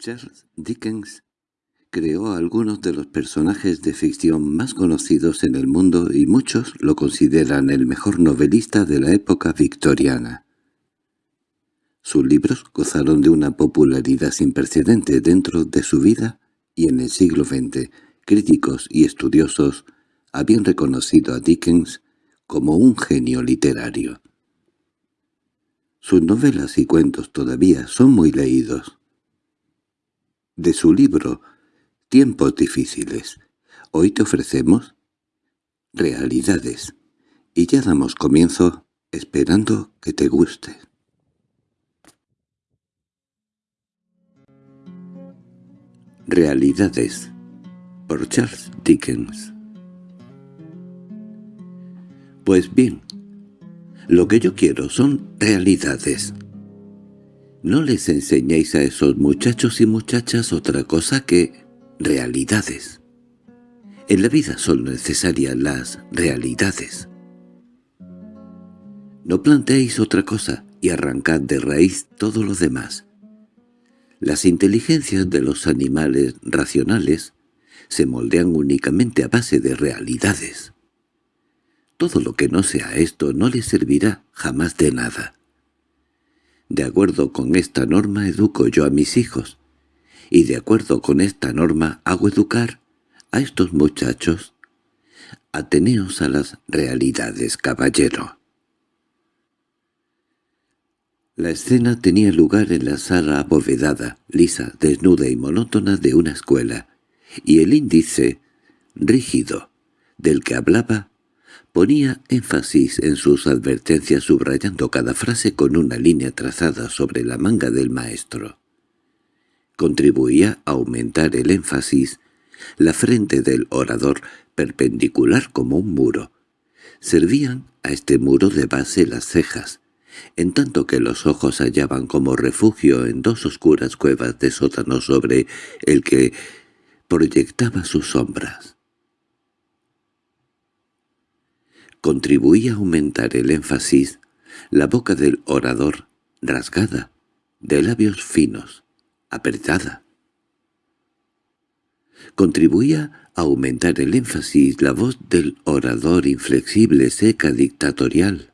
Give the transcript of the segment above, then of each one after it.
Charles Dickens creó algunos de los personajes de ficción más conocidos en el mundo y muchos lo consideran el mejor novelista de la época victoriana. Sus libros gozaron de una popularidad sin precedente dentro de su vida y en el siglo XX críticos y estudiosos habían reconocido a Dickens como un genio literario. Sus novelas y cuentos todavía son muy leídos. De su libro «Tiempos difíciles», hoy te ofrecemos «Realidades» y ya damos comienzo esperando que te guste. Realidades por Charles Dickens Pues bien, lo que yo quiero son realidades. No les enseñéis a esos muchachos y muchachas otra cosa que realidades. En la vida son necesarias las realidades. No planteéis otra cosa y arrancad de raíz todo lo demás. Las inteligencias de los animales racionales se moldean únicamente a base de realidades. Todo lo que no sea esto no le servirá jamás de nada. De acuerdo con esta norma educo yo a mis hijos, y de acuerdo con esta norma hago educar a estos muchachos. Ateneos a las realidades, caballero. La escena tenía lugar en la sala abovedada, lisa, desnuda y monótona de una escuela, y el índice, rígido, del que hablaba, Ponía énfasis en sus advertencias subrayando cada frase con una línea trazada sobre la manga del maestro. Contribuía a aumentar el énfasis la frente del orador perpendicular como un muro. Servían a este muro de base las cejas, en tanto que los ojos hallaban como refugio en dos oscuras cuevas de sótano sobre el que proyectaba sus sombras. Contribuía a aumentar el énfasis, la boca del orador, rasgada, de labios finos, apretada. Contribuía a aumentar el énfasis la voz del orador inflexible, seca, dictatorial.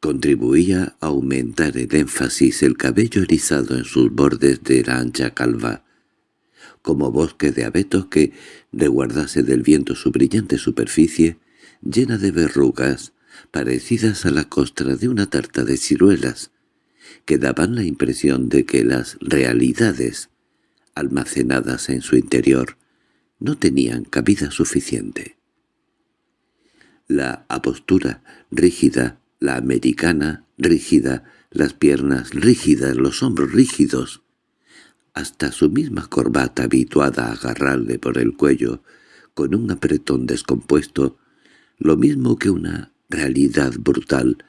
Contribuía a aumentar el énfasis el cabello erizado en sus bordes de la ancha calva, como bosque de abetos que reguardase del viento su brillante superficie, llena de verrugas, parecidas a la costra de una tarta de ciruelas, que daban la impresión de que las realidades, almacenadas en su interior, no tenían cabida suficiente. La apostura rígida, la americana rígida, las piernas rígidas, los hombros rígidos, hasta su misma corbata habituada a agarrarle por el cuello, con un apretón descompuesto, lo mismo que una realidad brutal,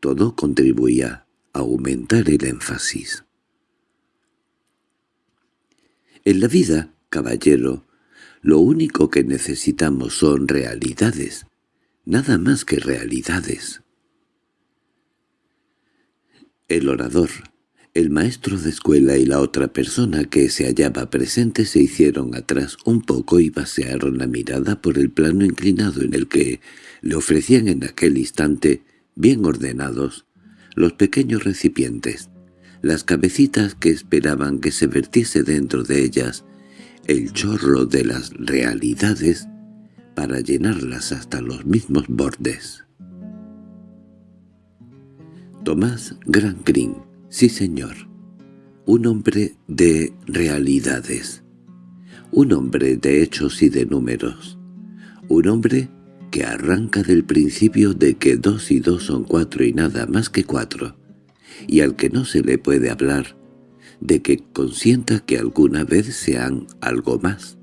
todo contribuía a aumentar el énfasis. En la vida, caballero, lo único que necesitamos son realidades, nada más que realidades. El orador, el maestro de escuela y la otra persona que se hallaba presente se hicieron atrás un poco y pasearon la mirada por el plano inclinado en el que le ofrecían en aquel instante, bien ordenados, los pequeños recipientes, las cabecitas que esperaban que se vertiese dentro de ellas el chorro de las realidades para llenarlas hasta los mismos bordes. Tomás Gran Sí, señor. Un hombre de realidades. Un hombre de hechos y de números. Un hombre que arranca del principio de que dos y dos son cuatro y nada más que cuatro, y al que no se le puede hablar de que consienta que alguna vez sean algo más.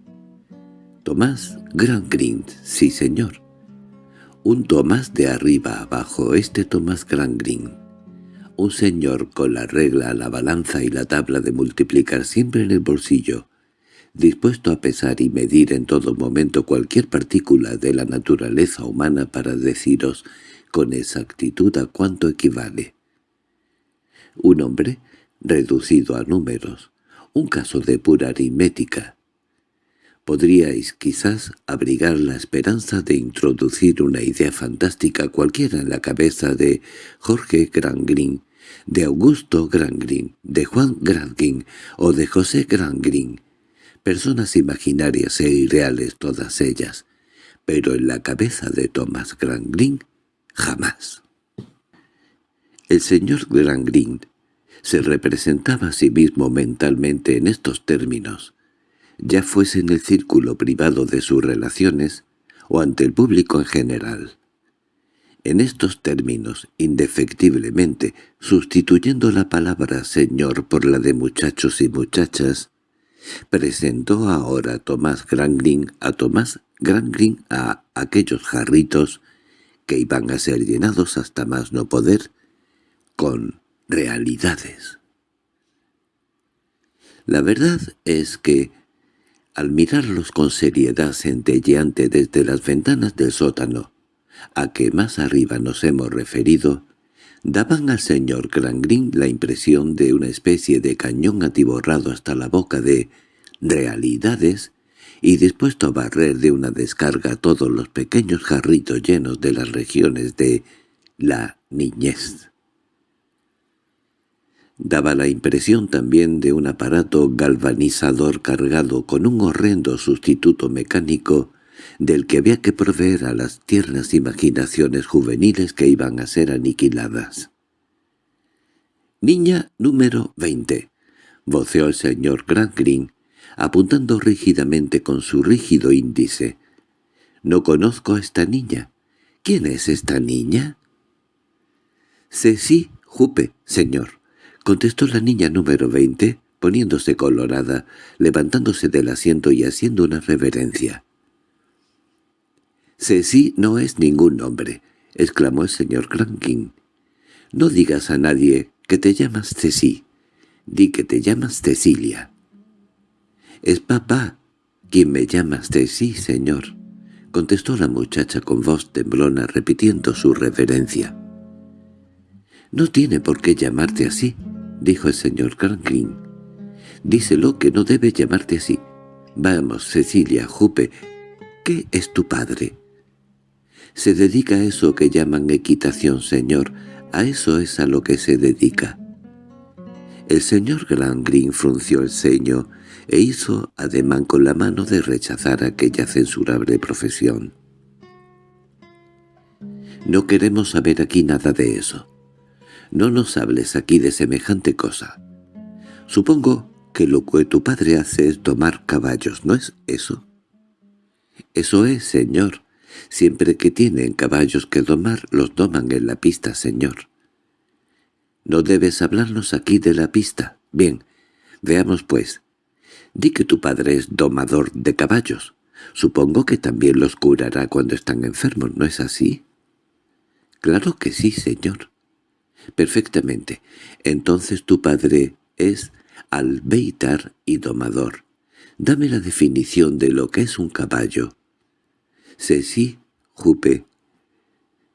Tomás Grand Green, sí señor. Un Tomás de arriba abajo, este Tomás Grand Green un señor con la regla, la balanza y la tabla de multiplicar siempre en el bolsillo, dispuesto a pesar y medir en todo momento cualquier partícula de la naturaleza humana para deciros con exactitud a cuánto equivale. Un hombre reducido a números, un caso de pura aritmética. Podríais quizás abrigar la esperanza de introducir una idea fantástica cualquiera en la cabeza de Jorge Grangrin, de Augusto Grangrin, de Juan Grangrin o de José Grangrin, personas imaginarias e irreales todas ellas, pero en la cabeza de Thomas Grangrin jamás. El señor Grangrin se representaba a sí mismo mentalmente en estos términos, ya fuese en el círculo privado de sus relaciones o ante el público en general. En estos términos, indefectiblemente, sustituyendo la palabra señor por la de muchachos y muchachas, presentó ahora Tomás Grangrin a Tomás Grangrin a aquellos jarritos que iban a ser llenados hasta más no poder, con realidades. La verdad es que al mirarlos con seriedad centelleante desde las ventanas del sótano, a que más arriba nos hemos referido, daban al señor Grangrin la impresión de una especie de cañón atiborrado hasta la boca de realidades y dispuesto a barrer de una descarga todos los pequeños jarritos llenos de las regiones de la niñez. Daba la impresión también de un aparato galvanizador cargado con un horrendo sustituto mecánico del que había que proveer a las tiernas imaginaciones juveniles que iban a ser aniquiladas. «Niña número 20», voceó el señor Grangrin, apuntando rígidamente con su rígido índice. «No conozco a esta niña. ¿Quién es esta niña?» «Ceci Jupe, señor», contestó la niña número veinte, poniéndose colorada, levantándose del asiento y haciendo una reverencia. «Ceci no es ningún nombre», exclamó el señor Crankin. «No digas a nadie que te llamas Ceci. Di que te llamas Cecilia». «Es papá quien me llama Ceci, señor», contestó la muchacha con voz temblona repitiendo su reverencia. «No tiene por qué llamarte así», dijo el señor Cranklin. «Díselo que no debe llamarte así. Vamos, Cecilia, Jupe, ¿qué es tu padre?» «Se dedica a eso que llaman equitación, señor. A eso es a lo que se dedica». El señor Grangrin frunció el ceño e hizo ademán con la mano de rechazar aquella censurable profesión. «No queremos saber aquí nada de eso. No nos hables aquí de semejante cosa. Supongo que lo que tu padre hace es tomar caballos, ¿no es eso? Eso es, señor. Siempre que tienen caballos que domar, los doman en la pista, señor. No debes hablarnos aquí de la pista. Bien, veamos pues. Di que tu padre es domador de caballos. Supongo que también los curará cuando están enfermos, ¿no es así? Claro que sí, señor. Perfectamente. Entonces tu padre es albeitar y domador. Dame la definición de lo que es un caballo. Ceci, Jupe,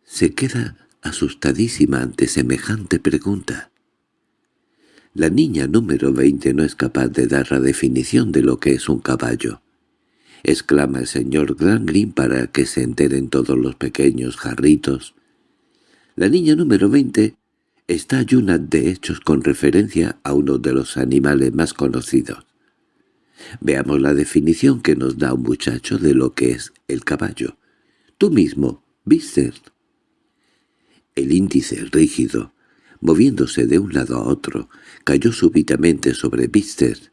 se queda asustadísima ante semejante pregunta. La niña número veinte no es capaz de dar la definición de lo que es un caballo. Exclama el señor Grangrin para que se enteren todos los pequeños jarritos. La niña número veinte está llena de hechos con referencia a uno de los animales más conocidos. Veamos la definición que nos da un muchacho de lo que es el caballo. Tú mismo, Bister. El índice rígido, moviéndose de un lado a otro, cayó súbitamente sobre Bister,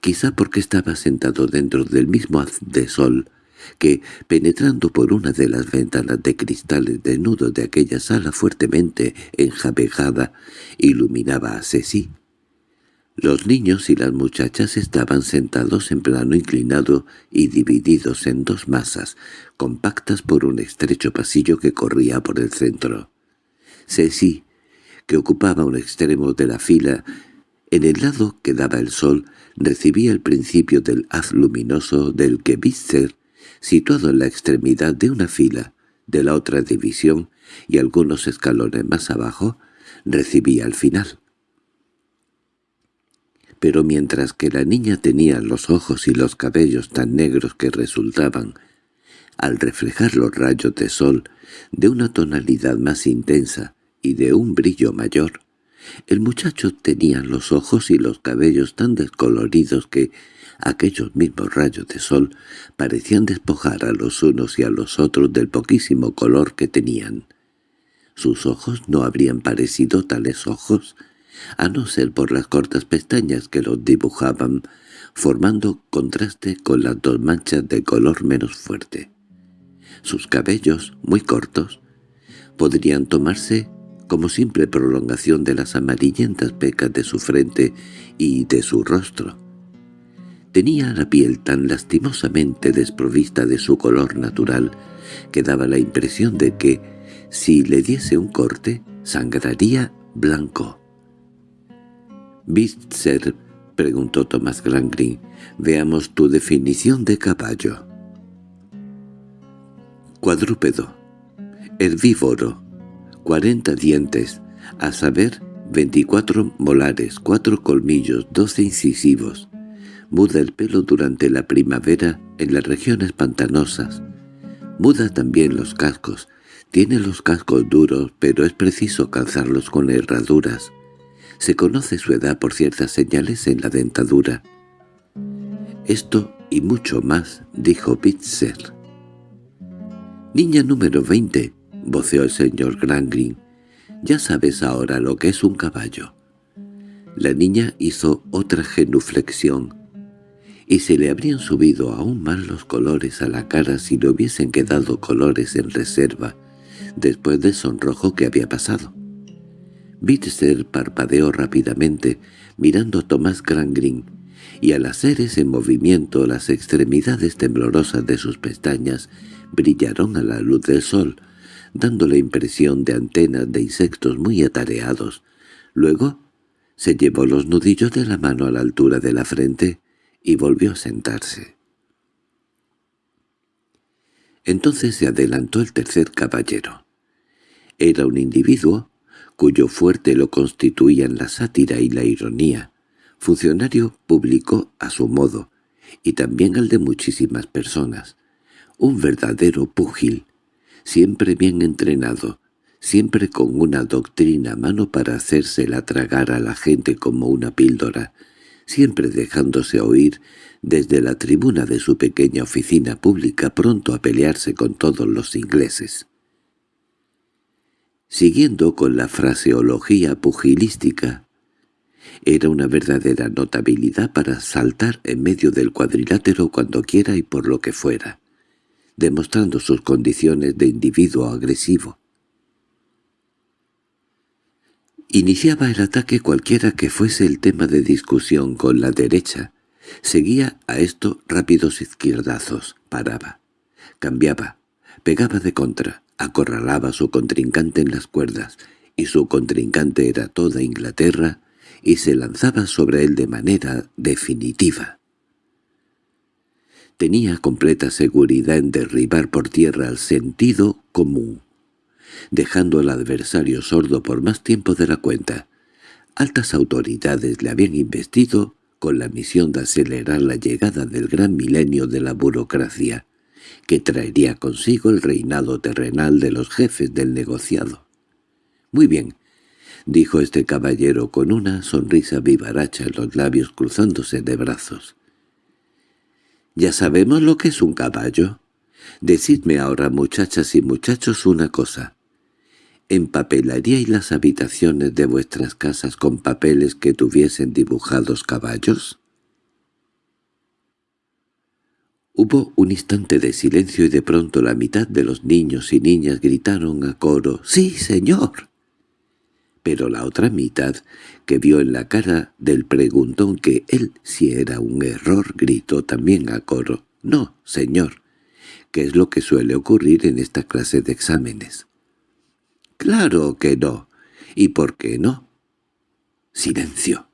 quizá porque estaba sentado dentro del mismo haz de sol que, penetrando por una de las ventanas de cristales desnudos de aquella sala fuertemente enjabejada, iluminaba a Ceci. Los niños y las muchachas estaban sentados en plano inclinado y divididos en dos masas, compactas por un estrecho pasillo que corría por el centro. Ceci, que ocupaba un extremo de la fila, en el lado que daba el sol, recibía el principio del haz luminoso del que Bitzer situado en la extremidad de una fila de la otra división y algunos escalones más abajo, recibía al final. Pero mientras que la niña tenía los ojos y los cabellos tan negros que resultaban, al reflejar los rayos de sol, de una tonalidad más intensa y de un brillo mayor, el muchacho tenía los ojos y los cabellos tan descoloridos que aquellos mismos rayos de sol parecían despojar a los unos y a los otros del poquísimo color que tenían. Sus ojos no habrían parecido tales ojos, a no ser por las cortas pestañas que los dibujaban, formando contraste con las dos manchas de color menos fuerte. Sus cabellos, muy cortos, podrían tomarse como simple prolongación de las amarillentas pecas de su frente y de su rostro. Tenía la piel tan lastimosamente desprovista de su color natural que daba la impresión de que, si le diese un corte, sangraría blanco. —¿Bitzer? —preguntó Thomas Grangrin. —Veamos tu definición de caballo. Cuadrúpedo. Herbívoro. Cuarenta dientes, a saber, veinticuatro molares, cuatro colmillos, doce incisivos. Muda el pelo durante la primavera en las regiones pantanosas. Muda también los cascos. Tiene los cascos duros, pero es preciso calzarlos con herraduras. Se conoce su edad por ciertas señales en la dentadura. Esto y mucho más, dijo Pitzer. «Niña número veinte», voceó el señor Grangrin. «Ya sabes ahora lo que es un caballo». La niña hizo otra genuflexión, y se le habrían subido aún más los colores a la cara si le hubiesen quedado colores en reserva después del sonrojo que había pasado. Bitzer parpadeó rápidamente, mirando a Tomás Grangrin, y al hacer ese movimiento las extremidades temblorosas de sus pestañas brillaron a la luz del sol, dando la impresión de antenas de insectos muy atareados. Luego se llevó los nudillos de la mano a la altura de la frente y volvió a sentarse. Entonces se adelantó el tercer caballero. Era un individuo cuyo fuerte lo constituían la sátira y la ironía, funcionario público a su modo, y también al de muchísimas personas, un verdadero púgil, siempre bien entrenado, siempre con una doctrina a mano para hacérsela tragar a la gente como una píldora, siempre dejándose oír desde la tribuna de su pequeña oficina pública pronto a pelearse con todos los ingleses. Siguiendo con la fraseología pugilística, era una verdadera notabilidad para saltar en medio del cuadrilátero cuando quiera y por lo que fuera demostrando sus condiciones de individuo agresivo. Iniciaba el ataque cualquiera que fuese el tema de discusión con la derecha. Seguía a esto rápidos izquierdazos, paraba, cambiaba, pegaba de contra, acorralaba a su contrincante en las cuerdas, y su contrincante era toda Inglaterra, y se lanzaba sobre él de manera definitiva. Tenía completa seguridad en derribar por tierra el sentido común, dejando al adversario sordo por más tiempo de la cuenta. Altas autoridades le habían investido con la misión de acelerar la llegada del gran milenio de la burocracia, que traería consigo el reinado terrenal de los jefes del negociado. «Muy bien», dijo este caballero con una sonrisa vivaracha en los labios cruzándose de brazos. ¿Ya sabemos lo que es un caballo? Decidme ahora, muchachas y muchachos, una cosa. ¿Empapelaríais las habitaciones de vuestras casas con papeles que tuviesen dibujados caballos? Hubo un instante de silencio y de pronto la mitad de los niños y niñas gritaron a coro «¡Sí, señor!» pero la otra mitad, que vio en la cara del preguntón que él si era un error, gritó también a coro, «No, señor», que es lo que suele ocurrir en esta clase de exámenes. «Claro que no. ¿Y por qué no?» Silencio.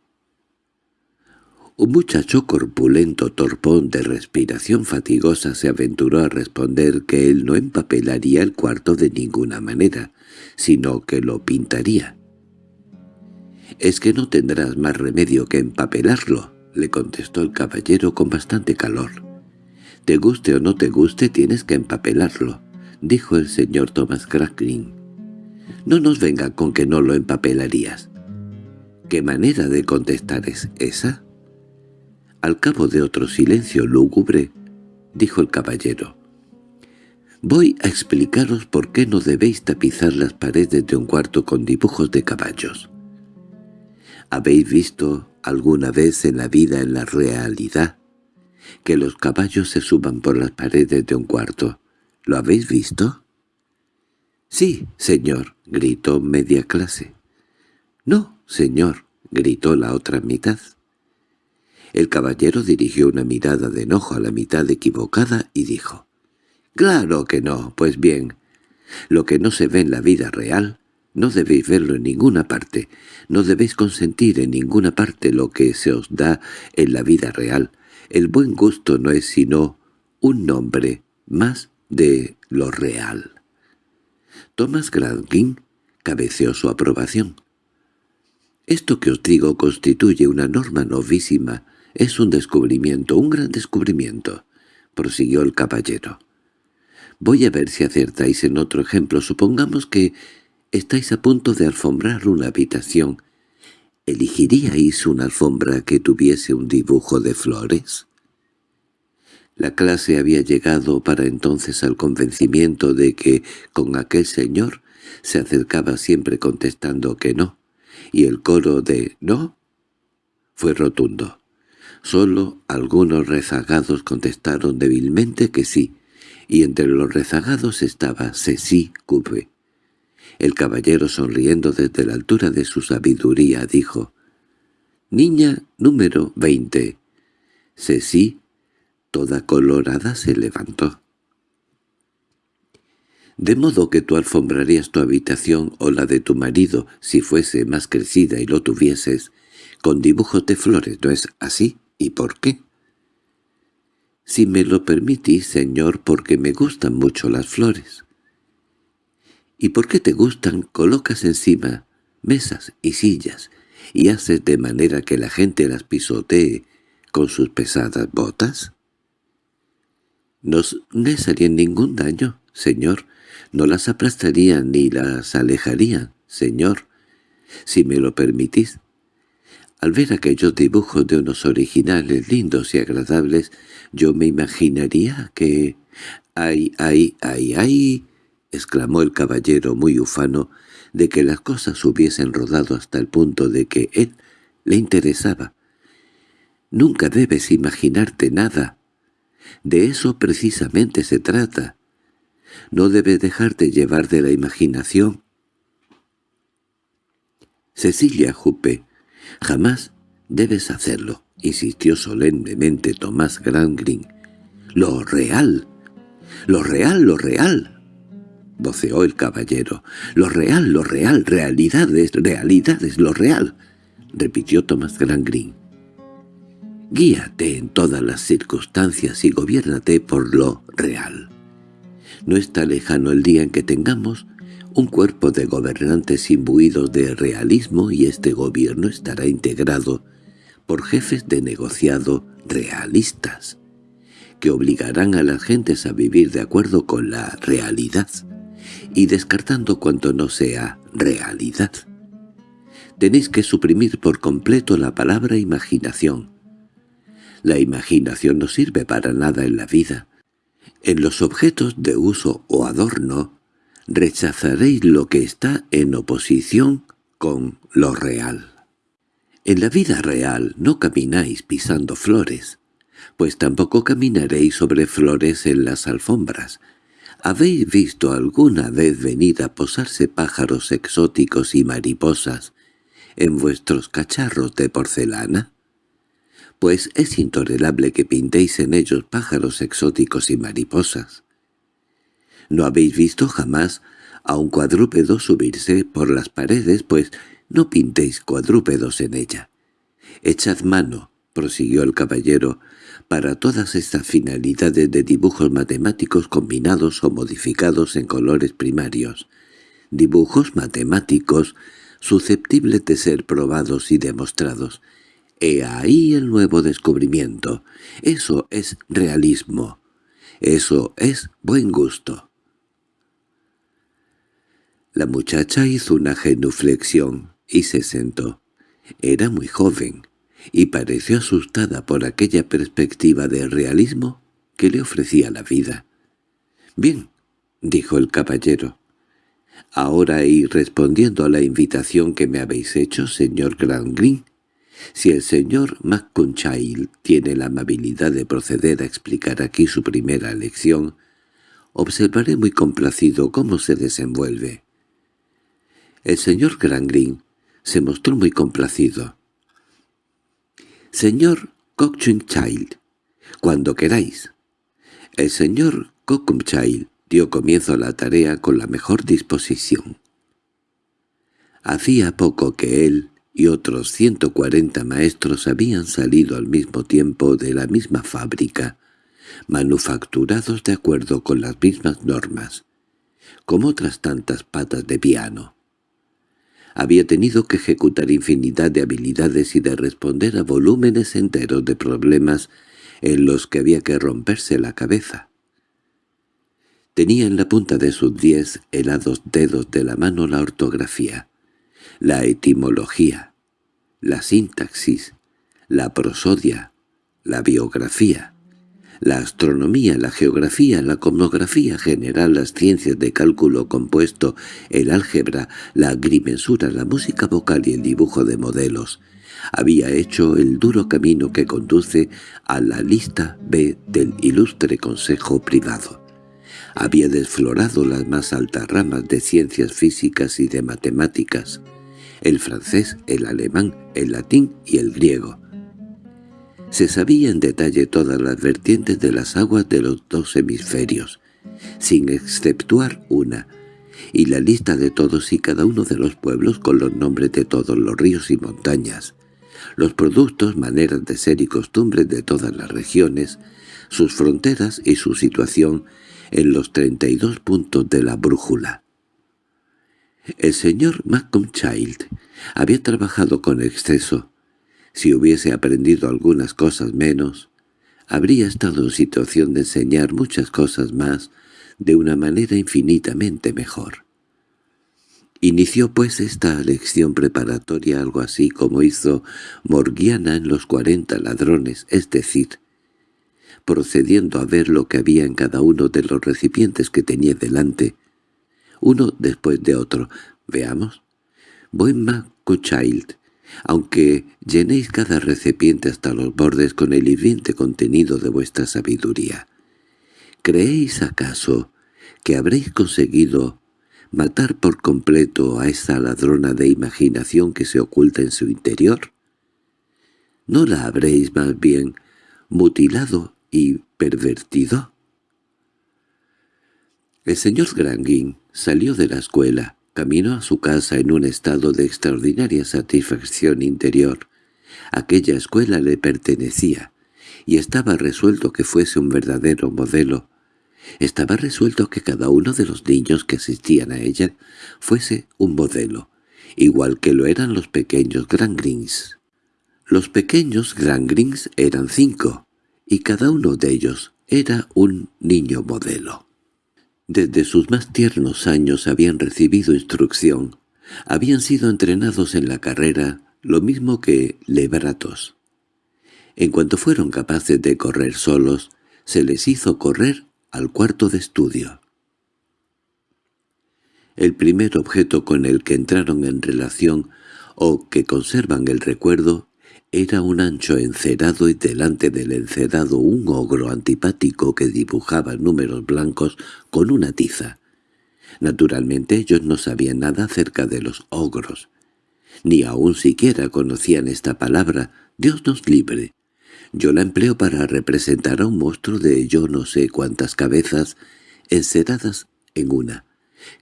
Un muchacho corpulento torpón de respiración fatigosa se aventuró a responder que él no empapelaría el cuarto de ninguna manera, sino que lo pintaría —Es que no tendrás más remedio que empapelarlo —le contestó el caballero con bastante calor. —Te guste o no te guste, tienes que empapelarlo —dijo el señor Thomas Green. —No nos venga con que no lo empapelarías. —¿Qué manera de contestar es esa? Al cabo de otro silencio lúgubre, dijo el caballero. «Voy a explicaros por qué no debéis tapizar las paredes de un cuarto con dibujos de caballos. ¿Habéis visto alguna vez en la vida, en la realidad, que los caballos se suban por las paredes de un cuarto? ¿Lo habéis visto?» «Sí, señor», gritó media clase. «No, señor», gritó la otra mitad. El caballero dirigió una mirada de enojo a la mitad equivocada y dijo, «Claro que no, pues bien, lo que no se ve en la vida real, no debéis verlo en ninguna parte, no debéis consentir en ninguna parte lo que se os da en la vida real. El buen gusto no es sino un nombre más de lo real». Thomas Gradgrin cabeceó su aprobación. «Esto que os digo constituye una norma novísima «Es un descubrimiento, un gran descubrimiento», prosiguió el caballero. «Voy a ver si acertáis en otro ejemplo. Supongamos que estáis a punto de alfombrar una habitación. ¿Elegiríais una alfombra que tuviese un dibujo de flores?» La clase había llegado para entonces al convencimiento de que con aquel señor se acercaba siempre contestando que no, y el coro de «no» fue rotundo. Solo algunos rezagados contestaron débilmente que sí, y entre los rezagados estaba Ceci Coupe. El caballero sonriendo desde la altura de su sabiduría dijo, «Niña número veinte». Ceci, toda colorada, se levantó. «De modo que tú alfombrarías tu habitación o la de tu marido, si fuese más crecida y lo tuvieses, con dibujos de flores, ¿no es así?» ¿Y por qué? Si me lo permitís, señor, porque me gustan mucho las flores. ¿Y por qué te gustan? Colocas encima mesas y sillas y haces de manera que la gente las pisotee con sus pesadas botas. No les harían ningún daño, señor. No las aplastarían ni las alejarían, señor. Si me lo permitís, al ver aquellos dibujos de unos originales lindos y agradables, yo me imaginaría que... —¡Ay, ay, ay, ay! —exclamó el caballero muy ufano de que las cosas hubiesen rodado hasta el punto de que él le interesaba. —Nunca debes imaginarte nada. De eso precisamente se trata. No debes dejarte llevar de la imaginación. Cecilia Jupe «Jamás debes hacerlo», insistió solemnemente Tomás Grangrin. «Lo real, lo real, lo real», voceó el caballero. «Lo real, lo real, realidades, realidades, lo real», repitió Tomás Grangrin. «Guíate en todas las circunstancias y gobiérnate por lo real. No está lejano el día en que tengamos un cuerpo de gobernantes imbuidos de realismo y este gobierno estará integrado por jefes de negociado realistas, que obligarán a las gentes a vivir de acuerdo con la realidad y descartando cuanto no sea realidad. Tenéis que suprimir por completo la palabra imaginación. La imaginación no sirve para nada en la vida. En los objetos de uso o adorno rechazaréis lo que está en oposición con lo real. En la vida real no camináis pisando flores, pues tampoco caminaréis sobre flores en las alfombras. ¿Habéis visto alguna vez venir a posarse pájaros exóticos y mariposas en vuestros cacharros de porcelana? Pues es intolerable que pintéis en ellos pájaros exóticos y mariposas. ¿No habéis visto jamás a un cuadrúpedo subirse por las paredes? Pues no pintéis cuadrúpedos en ella. Echad mano, prosiguió el caballero, para todas estas finalidades de dibujos matemáticos combinados o modificados en colores primarios. Dibujos matemáticos susceptibles de ser probados y demostrados. He ahí el nuevo descubrimiento. Eso es realismo. Eso es buen gusto. La muchacha hizo una genuflexión y se sentó. Era muy joven y pareció asustada por aquella perspectiva de realismo que le ofrecía la vida. «Bien», dijo el caballero. «Ahora y respondiendo a la invitación que me habéis hecho, señor Green, si el señor McConchild tiene la amabilidad de proceder a explicar aquí su primera lección, observaré muy complacido cómo se desenvuelve». El señor Green se mostró muy complacido. «Señor Child, cuando queráis». El señor Child dio comienzo a la tarea con la mejor disposición. Hacía poco que él y otros ciento cuarenta maestros habían salido al mismo tiempo de la misma fábrica, manufacturados de acuerdo con las mismas normas, como otras tantas patas de piano. Había tenido que ejecutar infinidad de habilidades y de responder a volúmenes enteros de problemas en los que había que romperse la cabeza. Tenía en la punta de sus diez helados dedos de la mano la ortografía, la etimología, la sintaxis, la prosodia, la biografía, la astronomía, la geografía, la cosmografía general, las ciencias de cálculo compuesto, el álgebra, la agrimensura, la música vocal y el dibujo de modelos. Había hecho el duro camino que conduce a la lista B del ilustre Consejo Privado. Había desflorado las más altas ramas de ciencias físicas y de matemáticas, el francés, el alemán, el latín y el griego se sabía en detalle todas las vertientes de las aguas de los dos hemisferios, sin exceptuar una, y la lista de todos y cada uno de los pueblos con los nombres de todos los ríos y montañas, los productos, maneras de ser y costumbres de todas las regiones, sus fronteras y su situación en los treinta y dos puntos de la brújula. El señor Malcolm Child había trabajado con exceso, si hubiese aprendido algunas cosas menos, habría estado en situación de enseñar muchas cosas más de una manera infinitamente mejor. Inició pues esta lección preparatoria algo así como hizo Morgiana en los cuarenta ladrones, es decir, procediendo a ver lo que había en cada uno de los recipientes que tenía delante, uno después de otro. Veamos. Buen Child aunque llenéis cada recipiente hasta los bordes con el hirviente contenido de vuestra sabiduría. ¿Creéis acaso que habréis conseguido matar por completo a esa ladrona de imaginación que se oculta en su interior? ¿No la habréis más bien mutilado y pervertido? El señor Granguin salió de la escuela Caminó a su casa en un estado de extraordinaria satisfacción interior. Aquella escuela le pertenecía, y estaba resuelto que fuese un verdadero modelo. Estaba resuelto que cada uno de los niños que asistían a ella fuese un modelo, igual que lo eran los pequeños Grangrins. Los pequeños Grangrins eran cinco, y cada uno de ellos era un niño modelo. Desde sus más tiernos años habían recibido instrucción, habían sido entrenados en la carrera lo mismo que lebratos. En cuanto fueron capaces de correr solos, se les hizo correr al cuarto de estudio. El primer objeto con el que entraron en relación o que conservan el recuerdo era un ancho encerado y delante del encerado un ogro antipático que dibujaba números blancos con una tiza. Naturalmente ellos no sabían nada acerca de los ogros, ni aun siquiera conocían esta palabra, Dios nos libre. Yo la empleo para representar a un monstruo de yo no sé cuántas cabezas enceradas en una,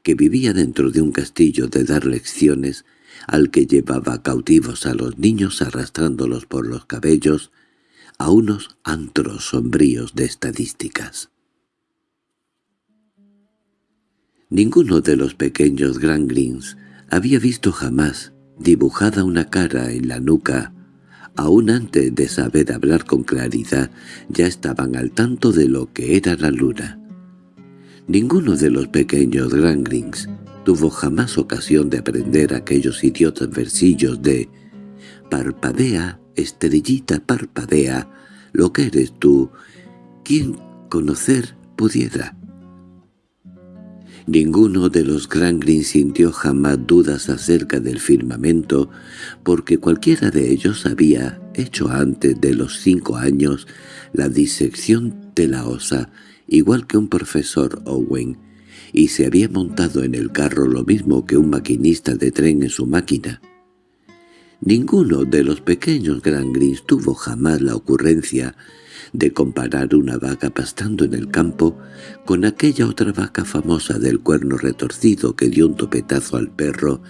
que vivía dentro de un castillo de dar lecciones al que llevaba cautivos a los niños arrastrándolos por los cabellos a unos antros sombríos de estadísticas. Ninguno de los pequeños Grangrins había visto jamás dibujada una cara en la nuca. Aún antes de saber hablar con claridad, ya estaban al tanto de lo que era la luna. Ninguno de los pequeños Grangrings tuvo jamás ocasión de aprender aquellos idiotas versillos de «Parpadea, estrellita, parpadea, lo que eres tú, ¿quién conocer pudiera?» Ninguno de los Grangrins sintió jamás dudas acerca del firmamento, porque cualquiera de ellos había hecho antes de los cinco años la disección de la osa, igual que un profesor Owen, y se había montado en el carro lo mismo que un maquinista de tren en su máquina. Ninguno de los pequeños Grangrins tuvo jamás la ocurrencia de comparar una vaca pastando en el campo con aquella otra vaca famosa del cuerno retorcido que dio un topetazo al perro,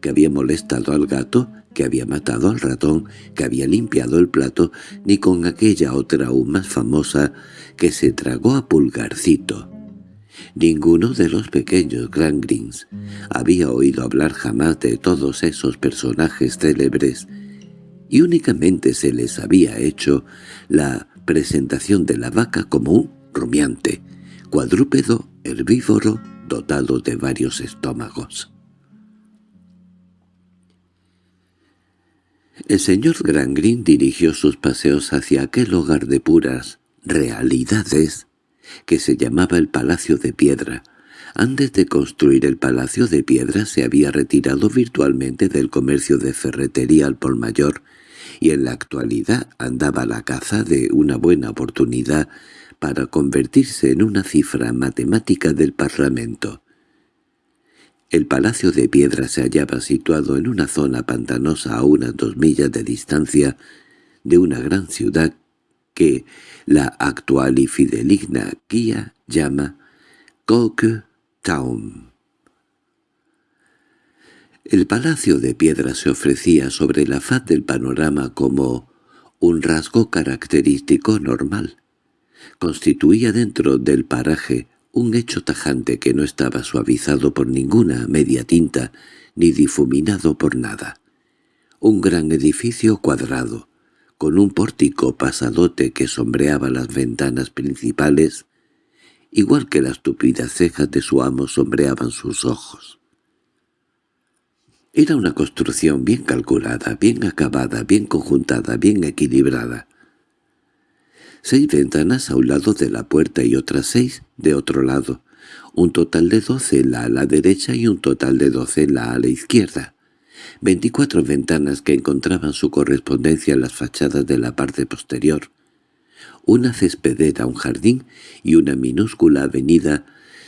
que había molestado al gato, que había matado al ratón, que había limpiado el plato, ni con aquella otra aún más famosa que se tragó a Pulgarcito. Ninguno de los pequeños Grangrins había oído hablar jamás de todos esos personajes célebres, y únicamente se les había hecho la presentación de la vaca como un rumiante, cuadrúpedo herbívoro dotado de varios estómagos. El señor Grangrin dirigió sus paseos hacia aquel hogar de puras realidades que se llamaba el Palacio de Piedra. Antes de construir el Palacio de Piedra se había retirado virtualmente del comercio de ferretería al por mayor y en la actualidad andaba la caza de una buena oportunidad para convertirse en una cifra matemática del Parlamento. El Palacio de Piedra se hallaba situado en una zona pantanosa a unas dos millas de distancia de una gran ciudad que la actual y fideligna guía llama Coke Town. El palacio de piedra se ofrecía sobre la faz del panorama como un rasgo característico normal. Constituía dentro del paraje un hecho tajante que no estaba suavizado por ninguna media tinta ni difuminado por nada. Un gran edificio cuadrado, con un pórtico pasadote que sombreaba las ventanas principales, igual que las tupidas cejas de su amo sombreaban sus ojos. Era una construcción bien calculada, bien acabada, bien conjuntada, bien equilibrada. Seis ventanas a un lado de la puerta y otras seis de otro lado, un total de doce en la derecha y un total de doce en la izquierda. Veinticuatro ventanas que encontraban su correspondencia en las fachadas de la parte posterior. Una cespedera, un jardín y una minúscula avenida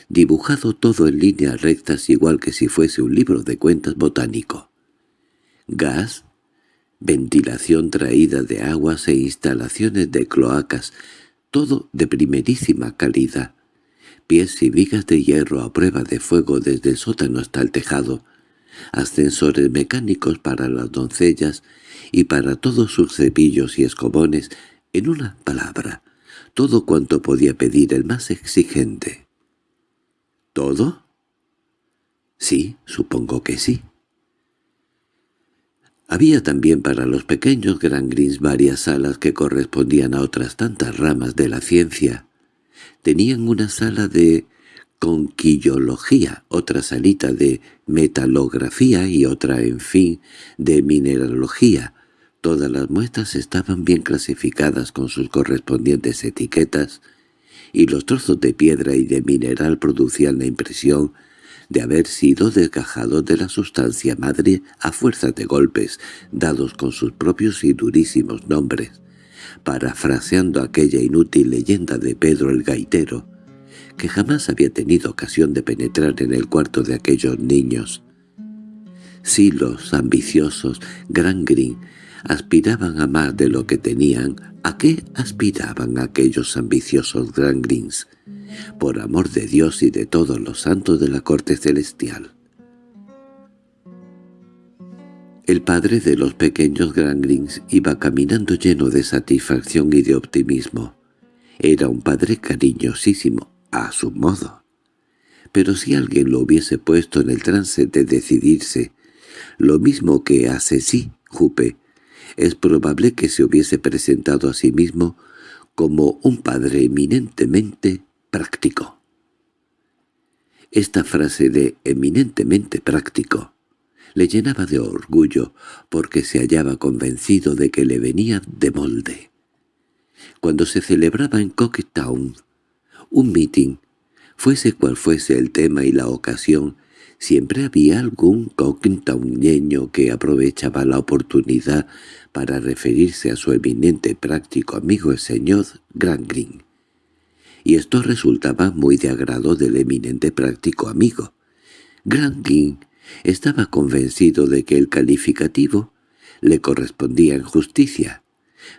dibujado todo en líneas rectas igual que si fuese un libro de cuentas botánico. Gas, ventilación traída de aguas e instalaciones de cloacas, todo de primerísima calidad. Pies y vigas de hierro a prueba de fuego desde el sótano hasta el tejado, ascensores mecánicos para las doncellas y para todos sus cepillos y escobones, en una palabra, todo cuanto podía pedir el más exigente. ¿Todo? Sí, supongo que sí. Había también para los pequeños Grangrins varias salas que correspondían a otras tantas ramas de la ciencia. Tenían una sala de conquillología, otra salita de metalografía y otra, en fin, de mineralogía. Todas las muestras estaban bien clasificadas con sus correspondientes etiquetas, y los trozos de piedra y de mineral producían la impresión de haber sido desgajados de la sustancia madre a fuerza de golpes, dados con sus propios y durísimos nombres, parafraseando aquella inútil leyenda de Pedro el Gaitero, que jamás había tenido ocasión de penetrar en el cuarto de aquellos niños. Silos ambiciosos, Gran Green, aspiraban a más de lo que tenían, ¿a qué aspiraban aquellos ambiciosos Grangrins? Por amor de Dios y de todos los santos de la corte celestial. El padre de los pequeños Grangrins iba caminando lleno de satisfacción y de optimismo. Era un padre cariñosísimo, a su modo. Pero si alguien lo hubiese puesto en el trance de decidirse lo mismo que a Ceci Jupe, es probable que se hubiese presentado a sí mismo como un padre eminentemente práctico. Esta frase de «eminentemente práctico» le llenaba de orgullo porque se hallaba convencido de que le venía de molde. Cuando se celebraba en Cocktown un meeting, fuese cual fuese el tema y la ocasión, siempre había algún cocktowneño que aprovechaba la oportunidad para referirse a su eminente práctico amigo el señor Grangrin. Y esto resultaba muy de agrado del eminente práctico amigo. Grangrin estaba convencido de que el calificativo le correspondía en justicia,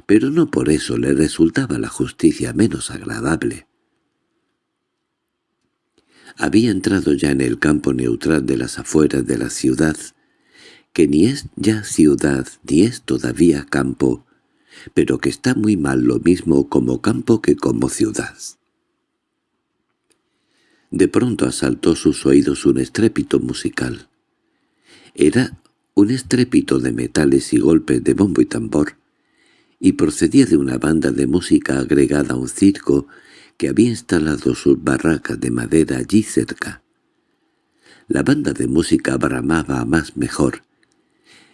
pero no por eso le resultaba la justicia menos agradable. Había entrado ya en el campo neutral de las afueras de la ciudad, que ni es ya ciudad ni es todavía campo, pero que está muy mal lo mismo como campo que como ciudad. De pronto asaltó sus oídos un estrépito musical. Era un estrépito de metales y golpes de bombo y tambor, y procedía de una banda de música agregada a un circo que había instalado sus barracas de madera allí cerca. La banda de música bramaba más mejor.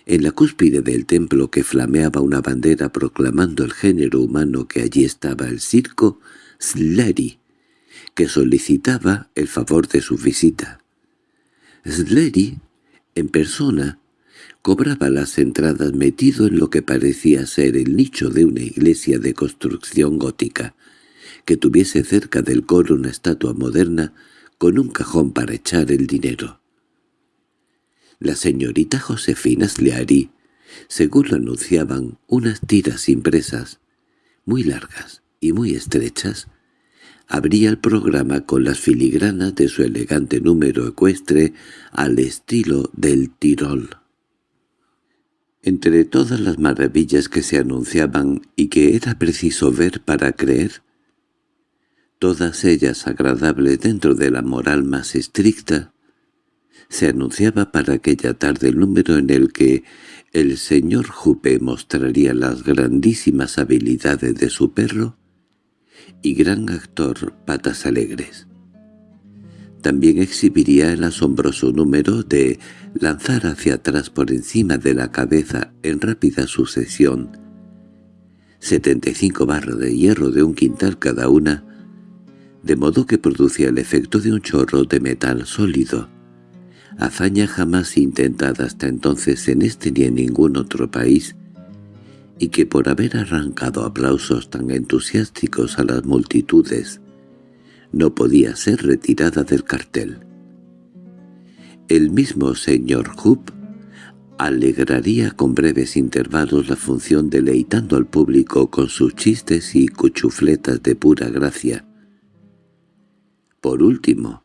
En la cúspide del templo que flameaba una bandera proclamando el género humano que allí estaba el circo Sleri, que solicitaba el favor de su visita. Sleri en persona, cobraba las entradas metido en lo que parecía ser el nicho de una iglesia de construcción gótica, que tuviese cerca del coro una estatua moderna con un cajón para echar el dinero. La señorita Josefina Sleary, según lo anunciaban unas tiras impresas, muy largas y muy estrechas, abría el programa con las filigranas de su elegante número ecuestre al estilo del Tirol. Entre todas las maravillas que se anunciaban y que era preciso ver para creer, todas ellas agradables dentro de la moral más estricta, se anunciaba para aquella tarde el número en el que el señor Jupe mostraría las grandísimas habilidades de su perro y gran actor Patas Alegres. También exhibiría el asombroso número de lanzar hacia atrás por encima de la cabeza en rápida sucesión 75 barras de hierro de un quintal cada una, de modo que producía el efecto de un chorro de metal sólido, hazaña jamás intentada hasta entonces en este ni en ningún otro país, y que por haber arrancado aplausos tan entusiásticos a las multitudes, no podía ser retirada del cartel. El mismo señor Hoop alegraría con breves intervalos la función deleitando al público con sus chistes y cuchufletas de pura gracia. Por último,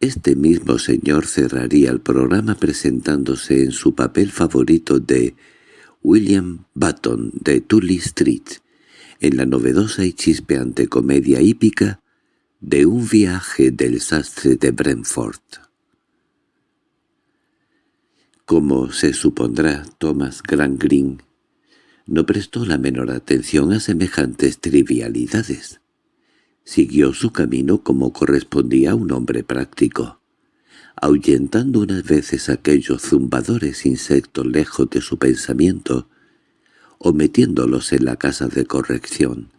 este mismo señor cerraría el programa presentándose en su papel favorito de William Button de Tully Street, en la novedosa y chispeante comedia hípica de un viaje del sastre de Brentford. Como se supondrá, Thomas Green no prestó la menor atención a semejantes trivialidades. Siguió su camino como correspondía a un hombre práctico ahuyentando unas veces aquellos zumbadores insectos lejos de su pensamiento, o metiéndolos en la casa de corrección.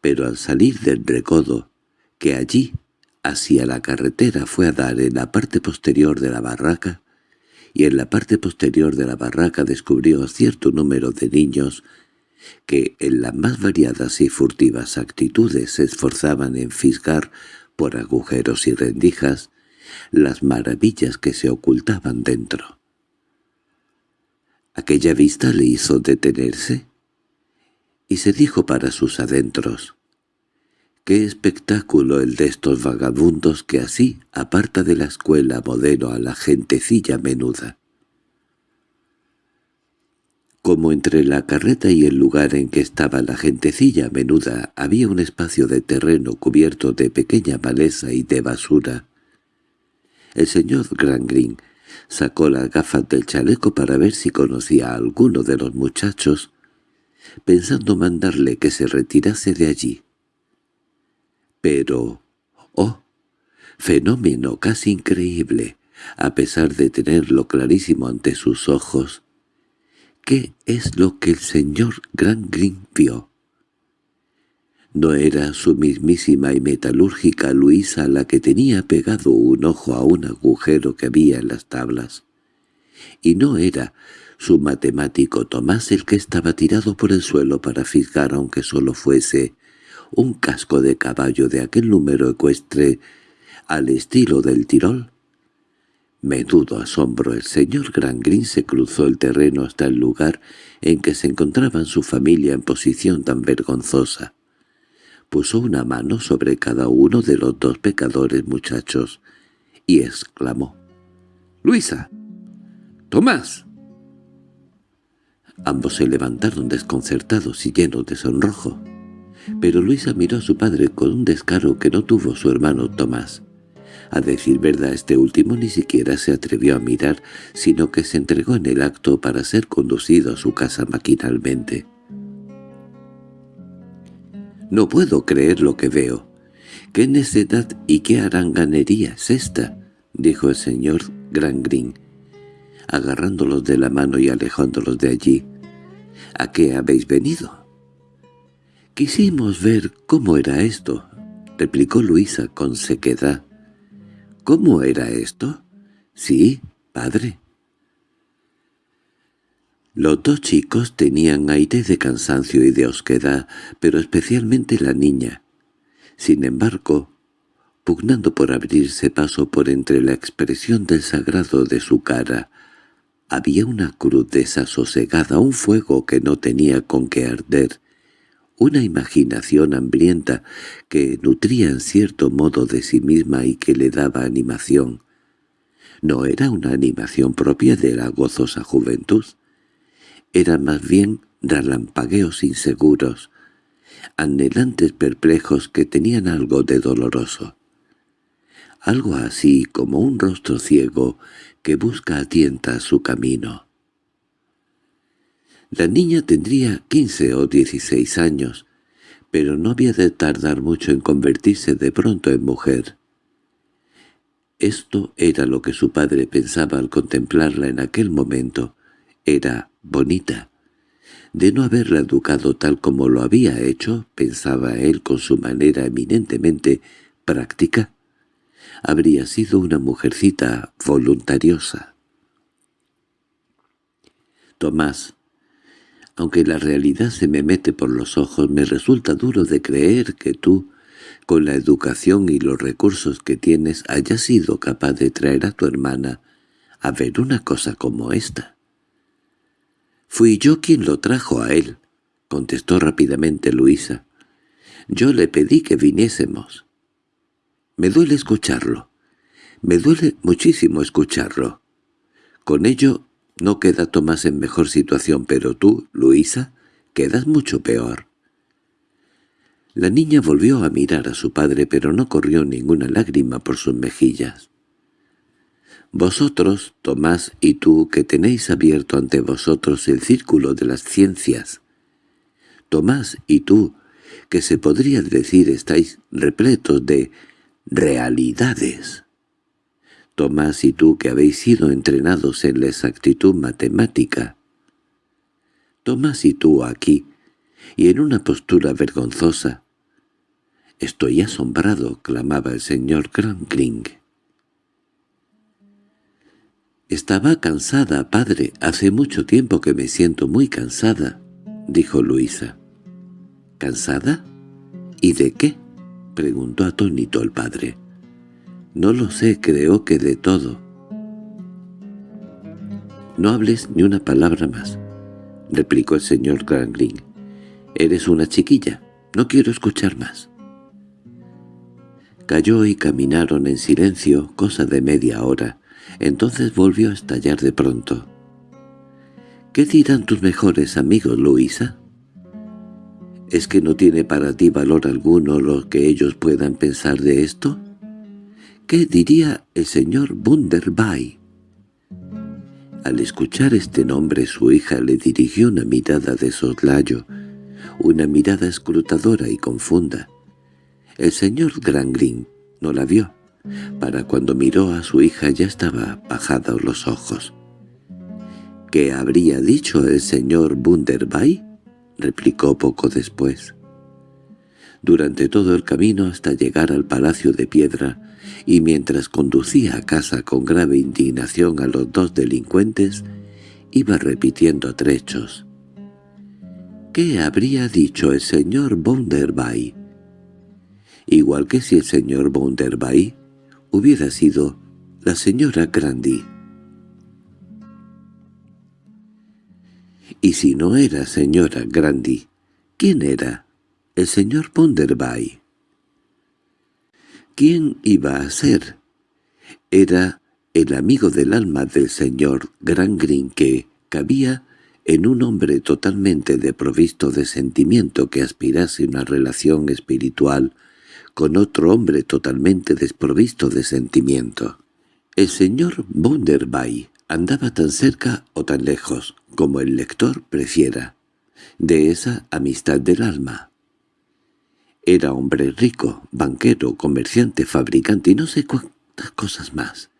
Pero al salir del recodo, que allí, hacia la carretera, fue a dar en la parte posterior de la barraca, y en la parte posterior de la barraca descubrió cierto número de niños que en las más variadas y furtivas actitudes se esforzaban en fisgar por agujeros y rendijas las maravillas que se ocultaban dentro. Aquella vista le hizo detenerse y se dijo para sus adentros, «Qué espectáculo el de estos vagabundos que así aparta de la escuela modelo a la gentecilla menuda». Como entre la carreta y el lugar en que estaba la gentecilla menuda había un espacio de terreno cubierto de pequeña maleza y de basura, el señor Green Sacó las gafas del chaleco para ver si conocía a alguno de los muchachos, pensando mandarle que se retirase de allí. Pero, oh, fenómeno casi increíble, a pesar de tenerlo clarísimo ante sus ojos, ¿qué es lo que el señor Green vio? No era su mismísima y metalúrgica Luisa la que tenía pegado un ojo a un agujero que había en las tablas. Y no era su matemático Tomás el que estaba tirado por el suelo para fisgar aunque solo fuese un casco de caballo de aquel número ecuestre al estilo del Tirol. Menudo asombro el señor Grangrin se cruzó el terreno hasta el lugar en que se encontraban su familia en posición tan vergonzosa puso una mano sobre cada uno de los dos pecadores muchachos y exclamó «¡Luisa! ¡Tomás!». Ambos se levantaron desconcertados y llenos de sonrojo, pero Luisa miró a su padre con un descaro que no tuvo su hermano Tomás. A decir verdad, este último ni siquiera se atrevió a mirar, sino que se entregó en el acto para ser conducido a su casa maquinalmente. No puedo creer lo que veo. ¿Qué necedad y qué aranganería es esta? —dijo el señor Grangrin, agarrándolos de la mano y alejándolos de allí. —¿A qué habéis venido? —Quisimos ver cómo era esto —replicó Luisa con sequedad. —¿Cómo era esto? —Sí, padre. Los dos chicos tenían aire de cansancio y de osquedad, pero especialmente la niña. Sin embargo, pugnando por abrirse paso por entre la expresión del sagrado de su cara, había una cruz desasosegada, un fuego que no tenía con qué arder, una imaginación hambrienta que nutría en cierto modo de sí misma y que le daba animación. No era una animación propia de la gozosa juventud, eran más bien relampagueos inseguros, anhelantes perplejos que tenían algo de doloroso. Algo así como un rostro ciego que busca a tienta su camino. La niña tendría quince o dieciséis años, pero no había de tardar mucho en convertirse de pronto en mujer. Esto era lo que su padre pensaba al contemplarla en aquel momento. Era bonita. De no haberla educado tal como lo había hecho, pensaba él con su manera eminentemente práctica, habría sido una mujercita voluntariosa. Tomás, aunque la realidad se me mete por los ojos, me resulta duro de creer que tú, con la educación y los recursos que tienes, hayas sido capaz de traer a tu hermana a ver una cosa como esta. «Fui yo quien lo trajo a él», contestó rápidamente Luisa. «Yo le pedí que viniésemos». «Me duele escucharlo. Me duele muchísimo escucharlo. Con ello no queda Tomás en mejor situación, pero tú, Luisa, quedas mucho peor». La niña volvió a mirar a su padre, pero no corrió ninguna lágrima por sus mejillas. Vosotros, Tomás y tú, que tenéis abierto ante vosotros el círculo de las ciencias. Tomás y tú, que se podría decir estáis repletos de realidades. Tomás y tú que habéis sido entrenados en la exactitud matemática. Tomás y tú aquí, y en una postura vergonzosa. «Estoy asombrado», clamaba el señor Crankling. «Estaba cansada, padre. Hace mucho tiempo que me siento muy cansada», dijo Luisa. «¿Cansada? ¿Y de qué?» preguntó atónito el padre. «No lo sé, creo que de todo». «No hables ni una palabra más», replicó el señor Granglin. «Eres una chiquilla. No quiero escuchar más». Cayó y caminaron en silencio, cosa de media hora, entonces volvió a estallar de pronto. —¿Qué dirán tus mejores amigos, Luisa? ¿Es que no tiene para ti valor alguno lo que ellos puedan pensar de esto? ¿Qué diría el señor Bunderby? Al escuchar este nombre su hija le dirigió una mirada de soslayo, una mirada escrutadora y confunda. El señor Grangrin no la vio. Para cuando miró a su hija ya estaba bajados los ojos. —¿Qué habría dicho el señor Bunderbay? —replicó poco después. Durante todo el camino hasta llegar al palacio de piedra, y mientras conducía a casa con grave indignación a los dos delincuentes, iba repitiendo trechos. ¿Qué habría dicho el señor Bonderbay? Igual que si el señor Bonderbay hubiera sido la señora Grandy. Y si no era señora Grandy, ¿quién era? El señor Bonderbay. ¿Quién iba a ser? Era el amigo del alma del señor Grangrin que cabía en un hombre totalmente deprovisto de sentimiento que aspirase una relación espiritual con otro hombre totalmente desprovisto de sentimiento. El señor Bunderbay andaba tan cerca o tan lejos, como el lector prefiera, de esa amistad del alma. Era hombre rico, banquero, comerciante, fabricante y no sé cuántas cosas más.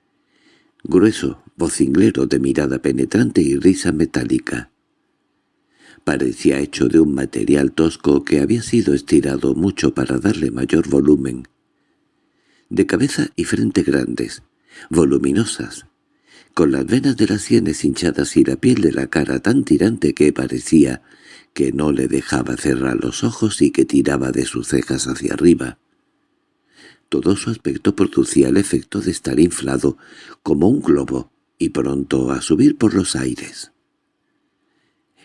Grueso, vocinglero de mirada penetrante y risa metálica. Parecía hecho de un material tosco que había sido estirado mucho para darle mayor volumen. De cabeza y frente grandes, voluminosas, con las venas de las sienes hinchadas y la piel de la cara tan tirante que parecía que no le dejaba cerrar los ojos y que tiraba de sus cejas hacia arriba. Todo su aspecto producía el efecto de estar inflado como un globo y pronto a subir por los aires.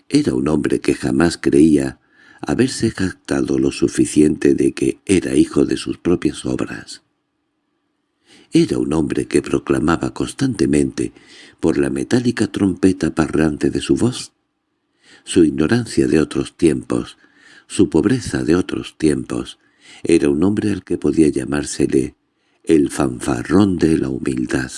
Era un hombre que jamás creía haberse jactado lo suficiente de que era hijo de sus propias obras. Era un hombre que proclamaba constantemente, por la metálica trompeta parrante de su voz, su ignorancia de otros tiempos, su pobreza de otros tiempos. Era un hombre al que podía llamársele el fanfarrón de la humildad.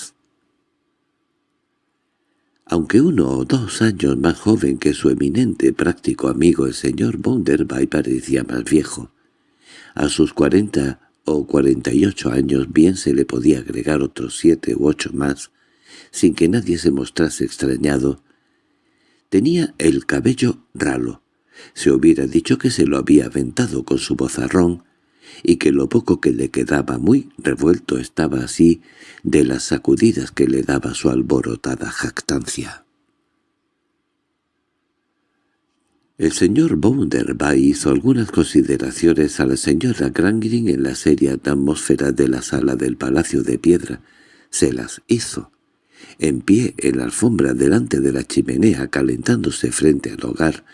Aunque uno o dos años más joven que su eminente práctico amigo el señor Bonderbay parecía más viejo. A sus cuarenta o cuarenta y ocho años bien se le podía agregar otros siete u ocho más, sin que nadie se mostrase extrañado, Tenía el cabello ralo. Se hubiera dicho que se lo había aventado con su bozarrón, y que lo poco que le quedaba muy revuelto estaba así de las sacudidas que le daba su alborotada jactancia. El señor Bounderby hizo algunas consideraciones a la señora Grangrin en la seria atmósfera de la sala del Palacio de Piedra. Se las hizo en pie en la alfombra delante de la chimenea calentándose frente al hogar,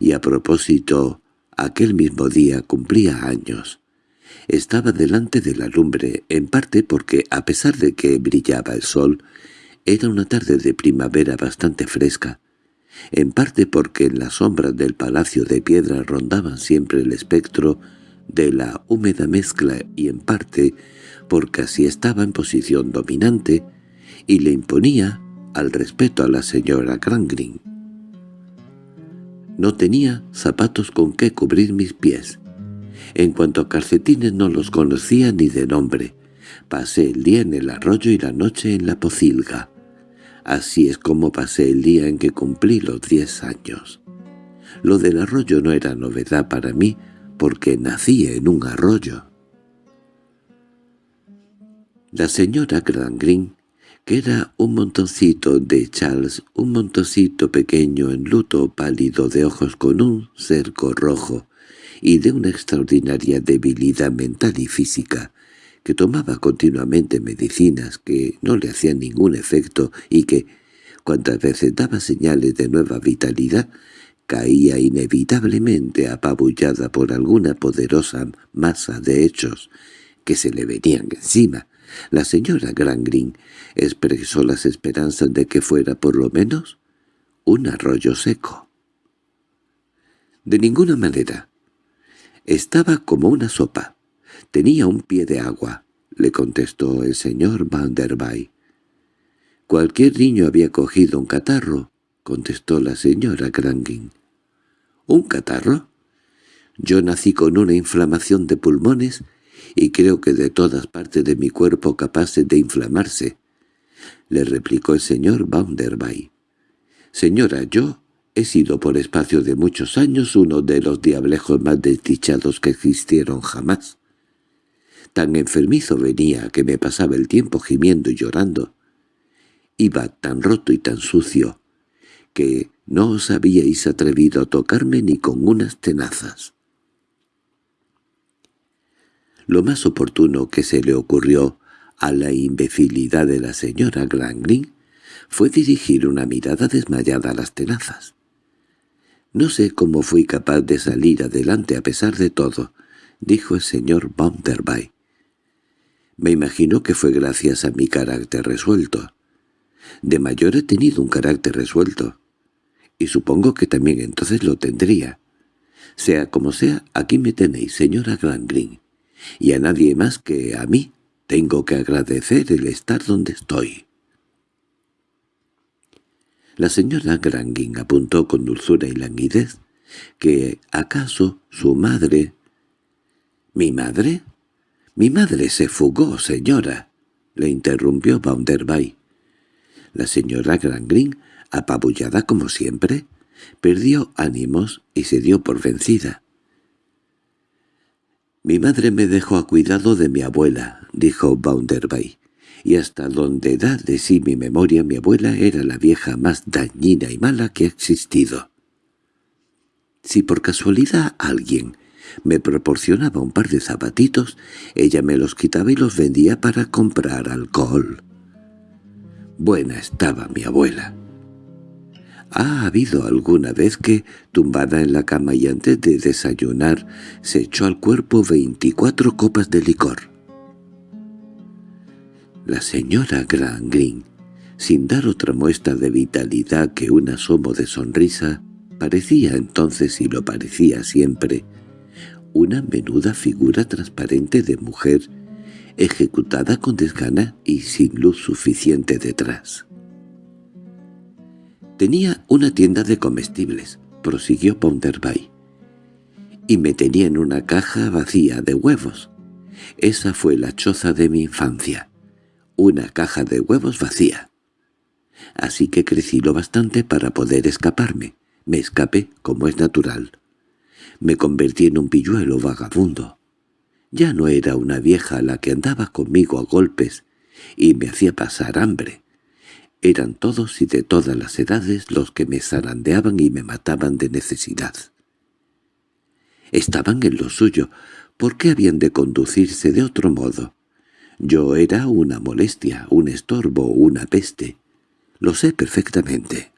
y a propósito, aquel mismo día cumplía años. Estaba delante de la lumbre, en parte porque, a pesar de que brillaba el sol, era una tarde de primavera bastante fresca, en parte porque en las sombras del palacio de piedra rondaban siempre el espectro de la húmeda mezcla y en parte porque así estaba en posición dominante, y le imponía al respeto a la señora Grangrin. No tenía zapatos con que cubrir mis pies. En cuanto a calcetines no los conocía ni de nombre. Pasé el día en el arroyo y la noche en la pocilga. Así es como pasé el día en que cumplí los diez años. Lo del arroyo no era novedad para mí, porque nací en un arroyo. La señora Grangrin que era un montoncito de Charles, un montoncito pequeño en luto pálido de ojos con un cerco rojo y de una extraordinaria debilidad mental y física, que tomaba continuamente medicinas que no le hacían ningún efecto y que, cuantas veces daba señales de nueva vitalidad, caía inevitablemente apabullada por alguna poderosa masa de hechos que se le venían encima, la señora Grangrin expresó las esperanzas de que fuera por lo menos un arroyo seco. De ninguna manera. Estaba como una sopa. Tenía un pie de agua, le contestó el señor Van der Cualquier niño había cogido un catarro, contestó la señora Grangin. ¿Un catarro? Yo nací con una inflamación de pulmones y creo que de todas partes de mi cuerpo capaces de inflamarse, le replicó el señor Bounderby. Señora, yo he sido por espacio de muchos años uno de los diablejos más desdichados que existieron jamás. Tan enfermizo venía que me pasaba el tiempo gimiendo y llorando. Iba tan roto y tan sucio que no os habíais atrevido a tocarme ni con unas tenazas. Lo más oportuno que se le ocurrió a la imbecilidad de la señora Granglin fue dirigir una mirada desmayada a las tenazas. «No sé cómo fui capaz de salir adelante a pesar de todo», dijo el señor Bounderby. «Me imagino que fue gracias a mi carácter resuelto. De mayor he tenido un carácter resuelto, y supongo que también entonces lo tendría. Sea como sea, aquí me tenéis, señora Granglin, y a nadie más que a mí tengo que agradecer el estar donde estoy. La señora Granguin apuntó con dulzura y languidez que acaso su madre... —¿Mi madre? —Mi madre se fugó, señora —le interrumpió Bounderby. La señora Grangrin, apabullada como siempre, perdió ánimos y se dio por vencida. «Mi madre me dejó a cuidado de mi abuela», dijo Bounderby, «y hasta donde da de sí mi memoria mi abuela era la vieja más dañina y mala que ha existido». Si por casualidad alguien me proporcionaba un par de zapatitos, ella me los quitaba y los vendía para comprar alcohol. Buena estaba mi abuela. ¿Ha habido alguna vez que, tumbada en la cama y antes de desayunar, se echó al cuerpo veinticuatro copas de licor? La señora Gran Green, sin dar otra muestra de vitalidad que un asomo de sonrisa, parecía entonces y lo parecía siempre, una menuda figura transparente de mujer, ejecutada con desgana y sin luz suficiente detrás. Tenía una tienda de comestibles, prosiguió Ponderbay, y me tenía en una caja vacía de huevos. Esa fue la choza de mi infancia, una caja de huevos vacía. Así que crecí lo bastante para poder escaparme. Me escapé, como es natural. Me convertí en un pilluelo vagabundo. Ya no era una vieja la que andaba conmigo a golpes y me hacía pasar hambre. Eran todos y de todas las edades los que me zarandeaban y me mataban de necesidad. Estaban en lo suyo, ¿por qué habían de conducirse de otro modo? Yo era una molestia, un estorbo, una peste. Lo sé perfectamente.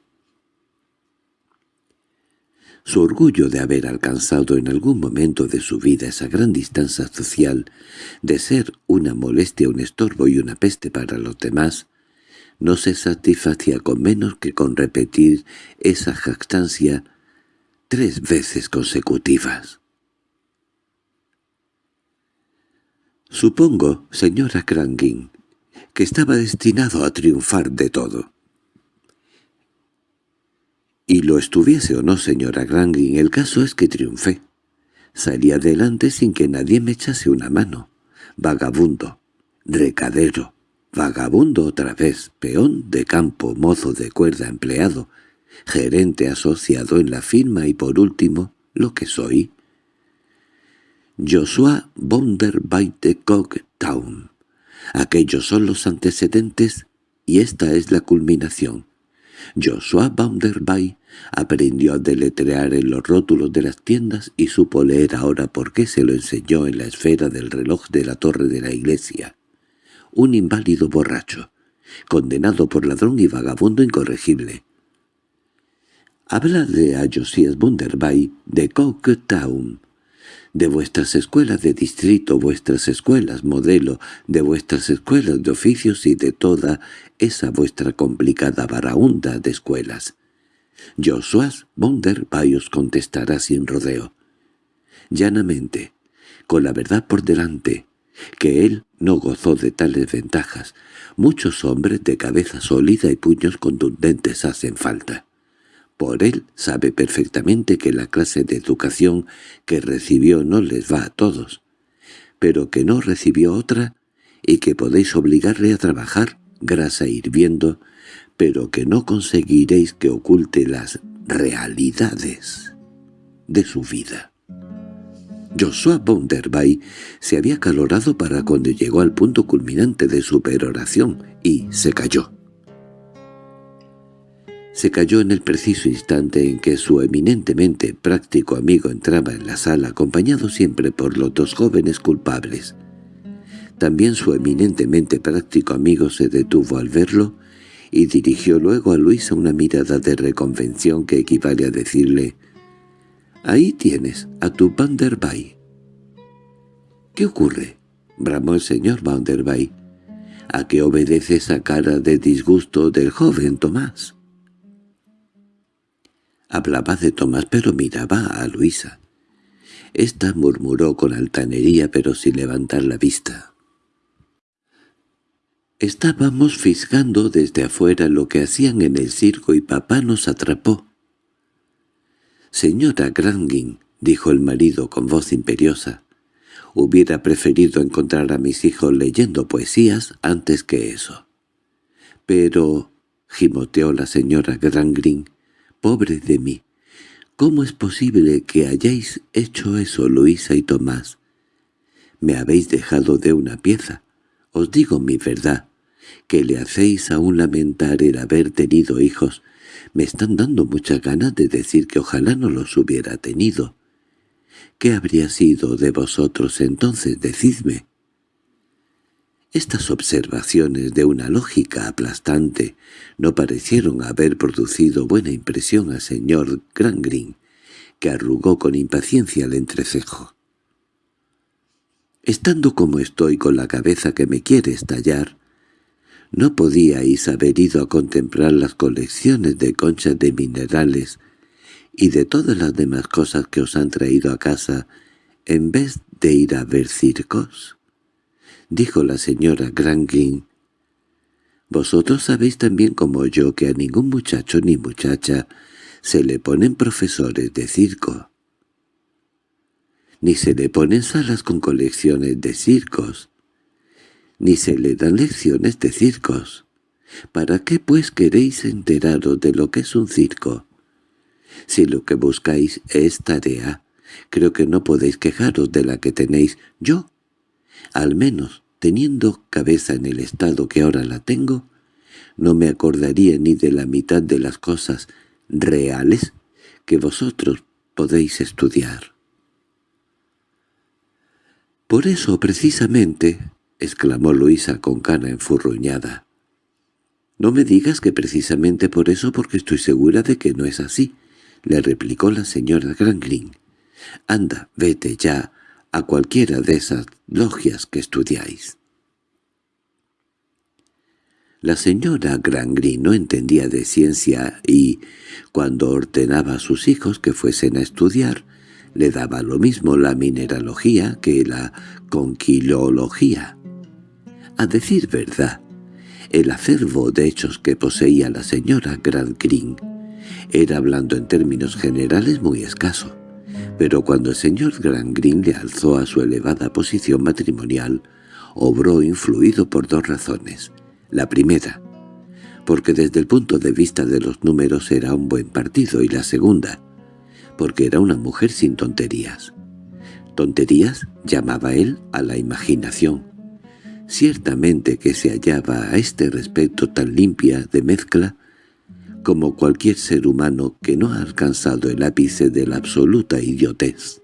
Su orgullo de haber alcanzado en algún momento de su vida esa gran distancia social, de ser una molestia, un estorbo y una peste para los demás, no se satisfacía con menos que con repetir esa jactancia tres veces consecutivas. Supongo, señora Crangin, que estaba destinado a triunfar de todo. Y lo estuviese o no, señora Grangin, el caso es que triunfé. Salí adelante sin que nadie me echase una mano. Vagabundo, recadero, Vagabundo otra vez, peón de campo, mozo de cuerda empleado, gerente asociado en la firma y por último, lo que soy. Joshua Bonderby de Town. Aquellos son los antecedentes y esta es la culminación. Joshua Bounderby aprendió a deletrear en los rótulos de las tiendas y supo leer ahora por qué se lo enseñó en la esfera del reloj de la torre de la iglesia un inválido borracho, condenado por ladrón y vagabundo incorregible. de a Josias Bunderby de Town, de vuestras escuelas de distrito, vuestras escuelas modelo, de vuestras escuelas de oficios y de toda esa vuestra complicada baraunda de escuelas. Joshua Bunderby os contestará sin rodeo. Llanamente, con la verdad por delante, que él no gozó de tales ventajas. Muchos hombres de cabeza sólida y puños contundentes hacen falta. Por él sabe perfectamente que la clase de educación que recibió no les va a todos, pero que no recibió otra y que podéis obligarle a trabajar grasa hirviendo, pero que no conseguiréis que oculte las realidades de su vida. Joshua Bonderbay se había calorado para cuando llegó al punto culminante de su peroración y se cayó. Se cayó en el preciso instante en que su eminentemente práctico amigo entraba en la sala acompañado siempre por los dos jóvenes culpables. También su eminentemente práctico amigo se detuvo al verlo y dirigió luego a Luisa una mirada de reconvención que equivale a decirle «Ahí tienes a tu Vanderbay». «¿Qué ocurre?» bramó el señor Vanderbay. «¿A qué obedece esa cara de disgusto del joven Tomás?» Hablaba de Tomás pero miraba a Luisa. Esta murmuró con altanería pero sin levantar la vista. Estábamos fisgando desde afuera lo que hacían en el circo y papá nos atrapó. «Señora Grangin», dijo el marido con voz imperiosa, «hubiera preferido encontrar a mis hijos leyendo poesías antes que eso». «Pero», gimoteó la señora Grangrin, «pobre de mí, ¿cómo es posible que hayáis hecho eso, Luisa y Tomás? Me habéis dejado de una pieza. Os digo mi verdad, que le hacéis aún lamentar el haber tenido hijos. Me están dando muchas ganas de decir que ojalá no los hubiera tenido. ¿Qué habría sido de vosotros entonces? Decidme. Estas observaciones de una lógica aplastante no parecieron haber producido buena impresión al señor Grangrin, que arrugó con impaciencia el entrecejo. Estando como estoy con la cabeza que me quiere estallar, ¿no podíais haber ido a contemplar las colecciones de conchas de minerales y de todas las demás cosas que os han traído a casa en vez de ir a ver circos? dijo la señora Granglin. Vosotros sabéis también como yo que a ningún muchacho ni muchacha se le ponen profesores de circo. Ni se le ponen salas con colecciones de circos. Ni se le dan lecciones de circos. ¿Para qué pues queréis enteraros de lo que es un circo? Si lo que buscáis es tarea, creo que no podéis quejaros de la que tenéis yo al menos, teniendo cabeza en el estado que ahora la tengo, no me acordaría ni de la mitad de las cosas reales que vosotros podéis estudiar. —Por eso, precisamente —exclamó Luisa con cara enfurruñada—, no me digas que precisamente por eso porque estoy segura de que no es así —le replicó la señora Granglin. —Anda, vete ya a cualquiera de esas logias que estudiáis. La señora Grangri no entendía de ciencia y, cuando ordenaba a sus hijos que fuesen a estudiar, le daba lo mismo la mineralogía que la conquilología. A decir verdad, el acervo de hechos que poseía la señora Grangrin era, hablando en términos generales, muy escaso pero cuando el señor Grangrin le alzó a su elevada posición matrimonial, obró influido por dos razones. La primera, porque desde el punto de vista de los números era un buen partido, y la segunda, porque era una mujer sin tonterías. Tonterías llamaba él a la imaginación. Ciertamente que se hallaba a este respecto tan limpia de mezcla como cualquier ser humano que no ha alcanzado el ápice de la absoluta idiotez.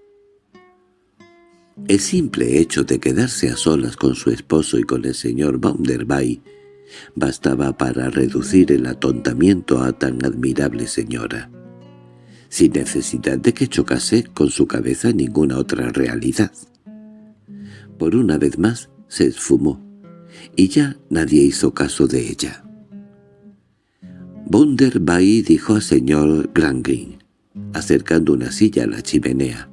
El simple hecho de quedarse a solas con su esposo y con el señor Bounderby bastaba para reducir el atontamiento a tan admirable señora, sin necesidad de que chocase con su cabeza ninguna otra realidad. Por una vez más se esfumó, y ya nadie hizo caso de ella. Bunderby dijo al señor Grangrin, acercando una silla a la chimenea.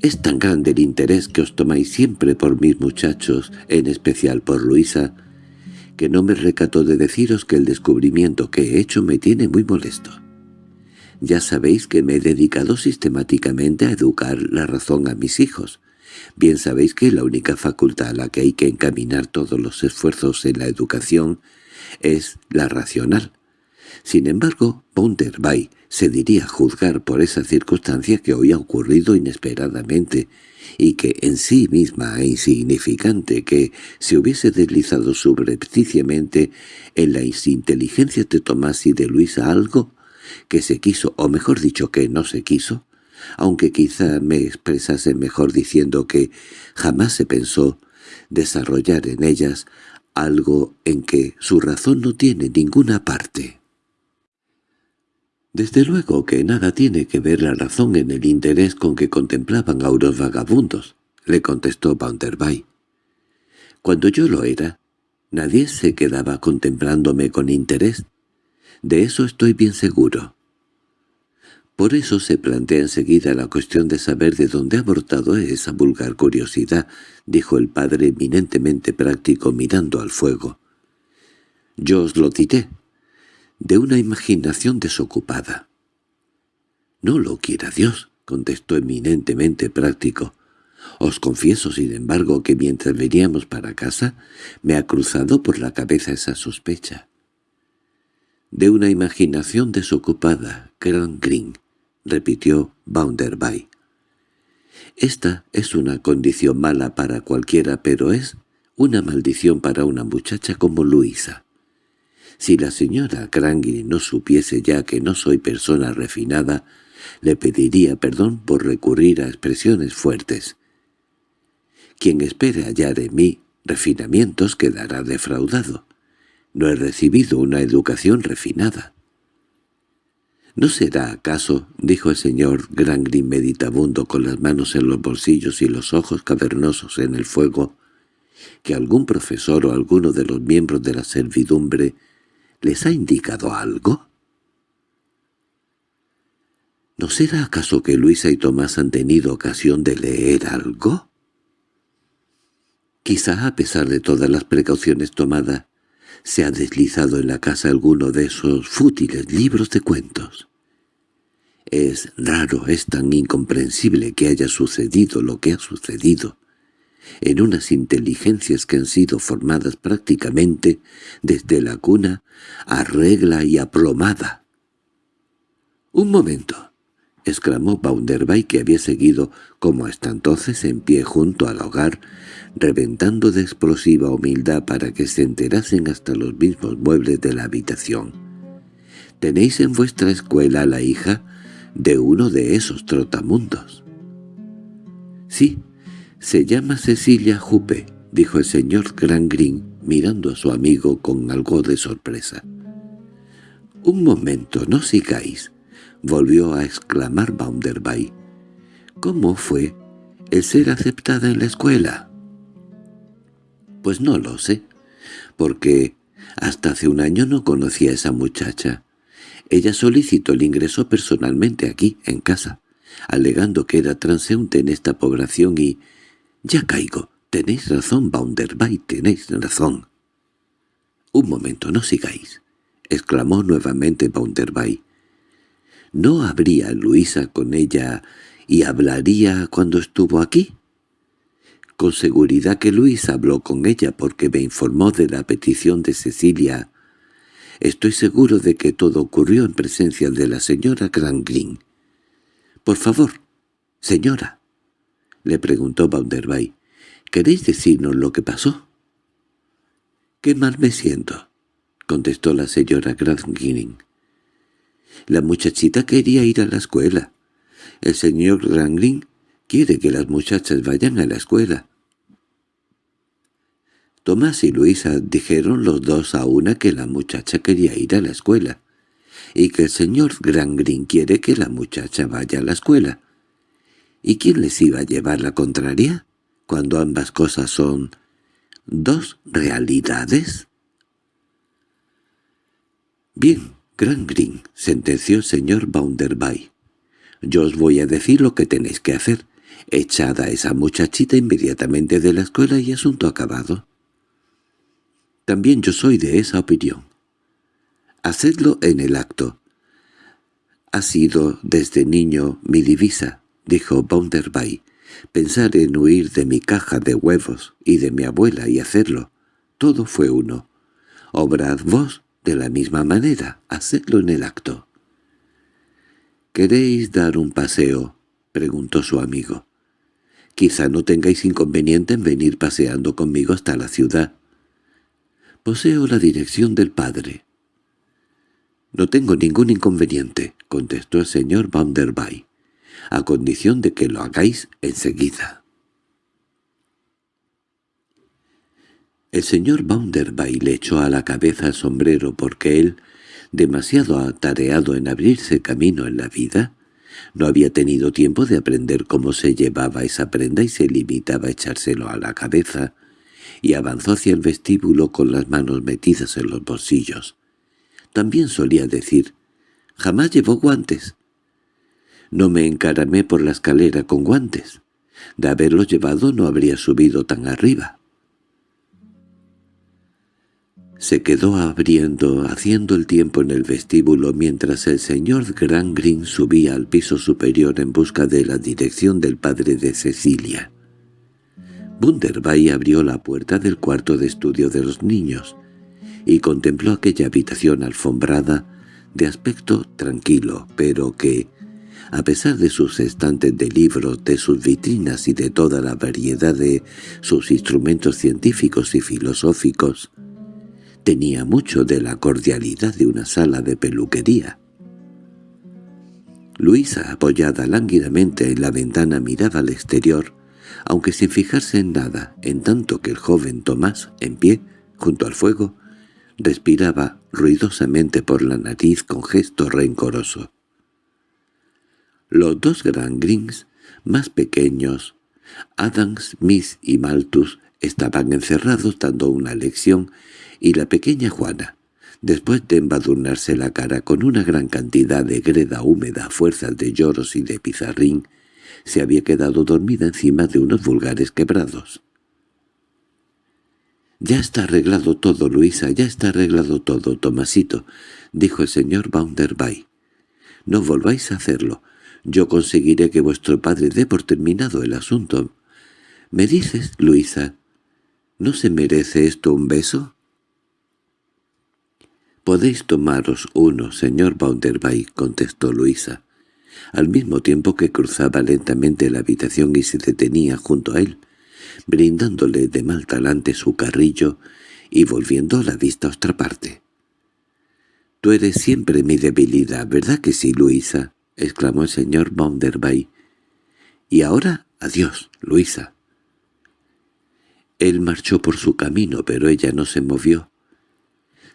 Es tan grande el interés que os tomáis siempre por mis muchachos, en especial por Luisa, que no me recato de deciros que el descubrimiento que he hecho me tiene muy molesto. Ya sabéis que me he dedicado sistemáticamente a educar la razón a mis hijos. Bien sabéis que la única facultad a la que hay que encaminar todos los esfuerzos en la educación es la racional. Sin embargo, Bunderbay se diría juzgar por esa circunstancia que hoy ha ocurrido inesperadamente y que en sí misma es insignificante que se hubiese deslizado subrepticiamente en la inteligencia de Tomás y de Luisa algo que se quiso, o mejor dicho que no se quiso, aunque quizá me expresase mejor diciendo que jamás se pensó desarrollar en ellas algo en que su razón no tiene ninguna parte. Desde luego que nada tiene que ver la razón en el interés con que contemplaban a unos vagabundos, le contestó Bounderby. Cuando yo lo era, nadie se quedaba contemplándome con interés. De eso estoy bien seguro. Por eso se plantea enseguida la cuestión de saber de dónde ha brotado esa vulgar curiosidad, dijo el padre eminentemente práctico mirando al fuego. Yo os lo diré, de una imaginación desocupada. —No lo quiera Dios —contestó eminentemente práctico. Os confieso, sin embargo, que mientras veníamos para casa me ha cruzado por la cabeza esa sospecha. —De una imaginación desocupada, Gran Green —repitió Bounderby. Esta es una condición mala para cualquiera, pero es una maldición para una muchacha como Luisa. Si la señora Crangy no supiese ya que no soy persona refinada, le pediría perdón por recurrir a expresiones fuertes. Quien espere hallar en mí refinamientos quedará defraudado. No he recibido una educación refinada. —¿No será acaso, dijo el señor Grangrin meditabundo con las manos en los bolsillos y los ojos cavernosos en el fuego, que algún profesor o alguno de los miembros de la servidumbre les ha indicado algo? ¿No será acaso que Luisa y Tomás han tenido ocasión de leer algo? Quizá a pesar de todas las precauciones tomadas, se ha deslizado en la casa alguno de esos fútiles libros de cuentos. Es raro, es tan incomprensible que haya sucedido lo que ha sucedido, en unas inteligencias que han sido formadas prácticamente desde la cuna a regla y aplomada. —Un momento —exclamó Bounderby que había seguido como hasta entonces en pie junto al hogar, reventando de explosiva humildad para que se enterasen hasta los mismos muebles de la habitación. —¿Tenéis en vuestra escuela la hija de uno de esos trotamundos? —Sí, se llama Cecilia Jupe —dijo el señor Green mirando a su amigo con algo de sorpresa. —Un momento, no sigáis —volvió a exclamar Bounderby. —¿Cómo fue el ser aceptada en la escuela? —Pues no lo sé, porque hasta hace un año no conocía a esa muchacha. Ella solicitó el ingreso personalmente aquí, en casa, alegando que era transeúnte en esta población y... —Ya caigo. Tenéis razón, Bounderby, tenéis razón. —Un momento, no sigáis —exclamó nuevamente Bounderby. ¿No habría Luisa con ella y hablaría cuando estuvo aquí? Con seguridad que Luisa habló con ella porque me informó de la petición de Cecilia. Estoy seguro de que todo ocurrió en presencia de la señora Green. —Por favor, señora —le preguntó Bounderby—, ¿queréis decirnos lo que pasó? —Qué mal me siento —contestó la señora Green. La muchachita quería ir a la escuela. El señor Granglin quiere que las muchachas vayan a la escuela. Tomás y Luisa dijeron los dos a una que la muchacha quería ir a la escuela, y que el señor Grangrin quiere que la muchacha vaya a la escuela. ¿Y quién les iba a llevar la contraria, cuando ambas cosas son dos realidades? Bien, Gran Green, sentenció el señor Bounderby. Yo os voy a decir lo que tenéis que hacer. Echada esa muchachita inmediatamente de la escuela y asunto acabado. También yo soy de esa opinión. Hacedlo en el acto. Ha sido desde niño mi divisa, dijo Bounderby. Pensar en huir de mi caja de huevos y de mi abuela y hacerlo. Todo fue uno. Obrad vos de la misma manera, hacedlo en el acto. —¿Queréis dar un paseo? —preguntó su amigo. —Quizá no tengáis inconveniente en venir paseando conmigo hasta la ciudad. Poseo la dirección del padre. —No tengo ningún inconveniente —contestó el señor Bounderby—, a condición de que lo hagáis enseguida. El señor Bounderby le echó a la cabeza el sombrero porque él, demasiado atareado en abrirse camino en la vida, no había tenido tiempo de aprender cómo se llevaba esa prenda y se limitaba a echárselo a la cabeza, y avanzó hacia el vestíbulo con las manos metidas en los bolsillos. También solía decir, «Jamás llevó guantes». No me encaramé por la escalera con guantes. De haberlos llevado no habría subido tan arriba. Se quedó abriendo, haciendo el tiempo en el vestíbulo mientras el señor Green subía al piso superior en busca de la dirección del padre de Cecilia. Bunderby abrió la puerta del cuarto de estudio de los niños y contempló aquella habitación alfombrada de aspecto tranquilo, pero que, a pesar de sus estantes de libros, de sus vitrinas y de toda la variedad de sus instrumentos científicos y filosóficos, tenía mucho de la cordialidad de una sala de peluquería. Luisa, apoyada lánguidamente en la ventana, miraba al exterior, aunque sin fijarse en nada, en tanto que el joven Tomás, en pie, junto al fuego, respiraba ruidosamente por la nariz con gesto rencoroso. Los dos Grand Grings, más pequeños, Adams, Smith y Malthus, estaban encerrados dando una lección y la pequeña Juana, después de embadurnarse la cara con una gran cantidad de greda húmeda a fuerzas de lloros y de pizarrín, se había quedado dormida encima de unos vulgares quebrados. «Ya está arreglado todo, Luisa, ya está arreglado todo, Tomasito», dijo el señor Bounderby. «No volváis a hacerlo. Yo conseguiré que vuestro padre dé por terminado el asunto. ¿Me dices, Luisa, no se merece esto un beso?» «Podéis tomaros uno, señor Bounderby», contestó Luisa, al mismo tiempo que cruzaba lentamente la habitación y se detenía junto a él, brindándole de mal talante su carrillo y volviendo la vista a otra parte. «Tú eres siempre mi debilidad, ¿verdad que sí, Luisa?» exclamó el señor Bounderby. «Y ahora, adiós, Luisa». Él marchó por su camino, pero ella no se movió.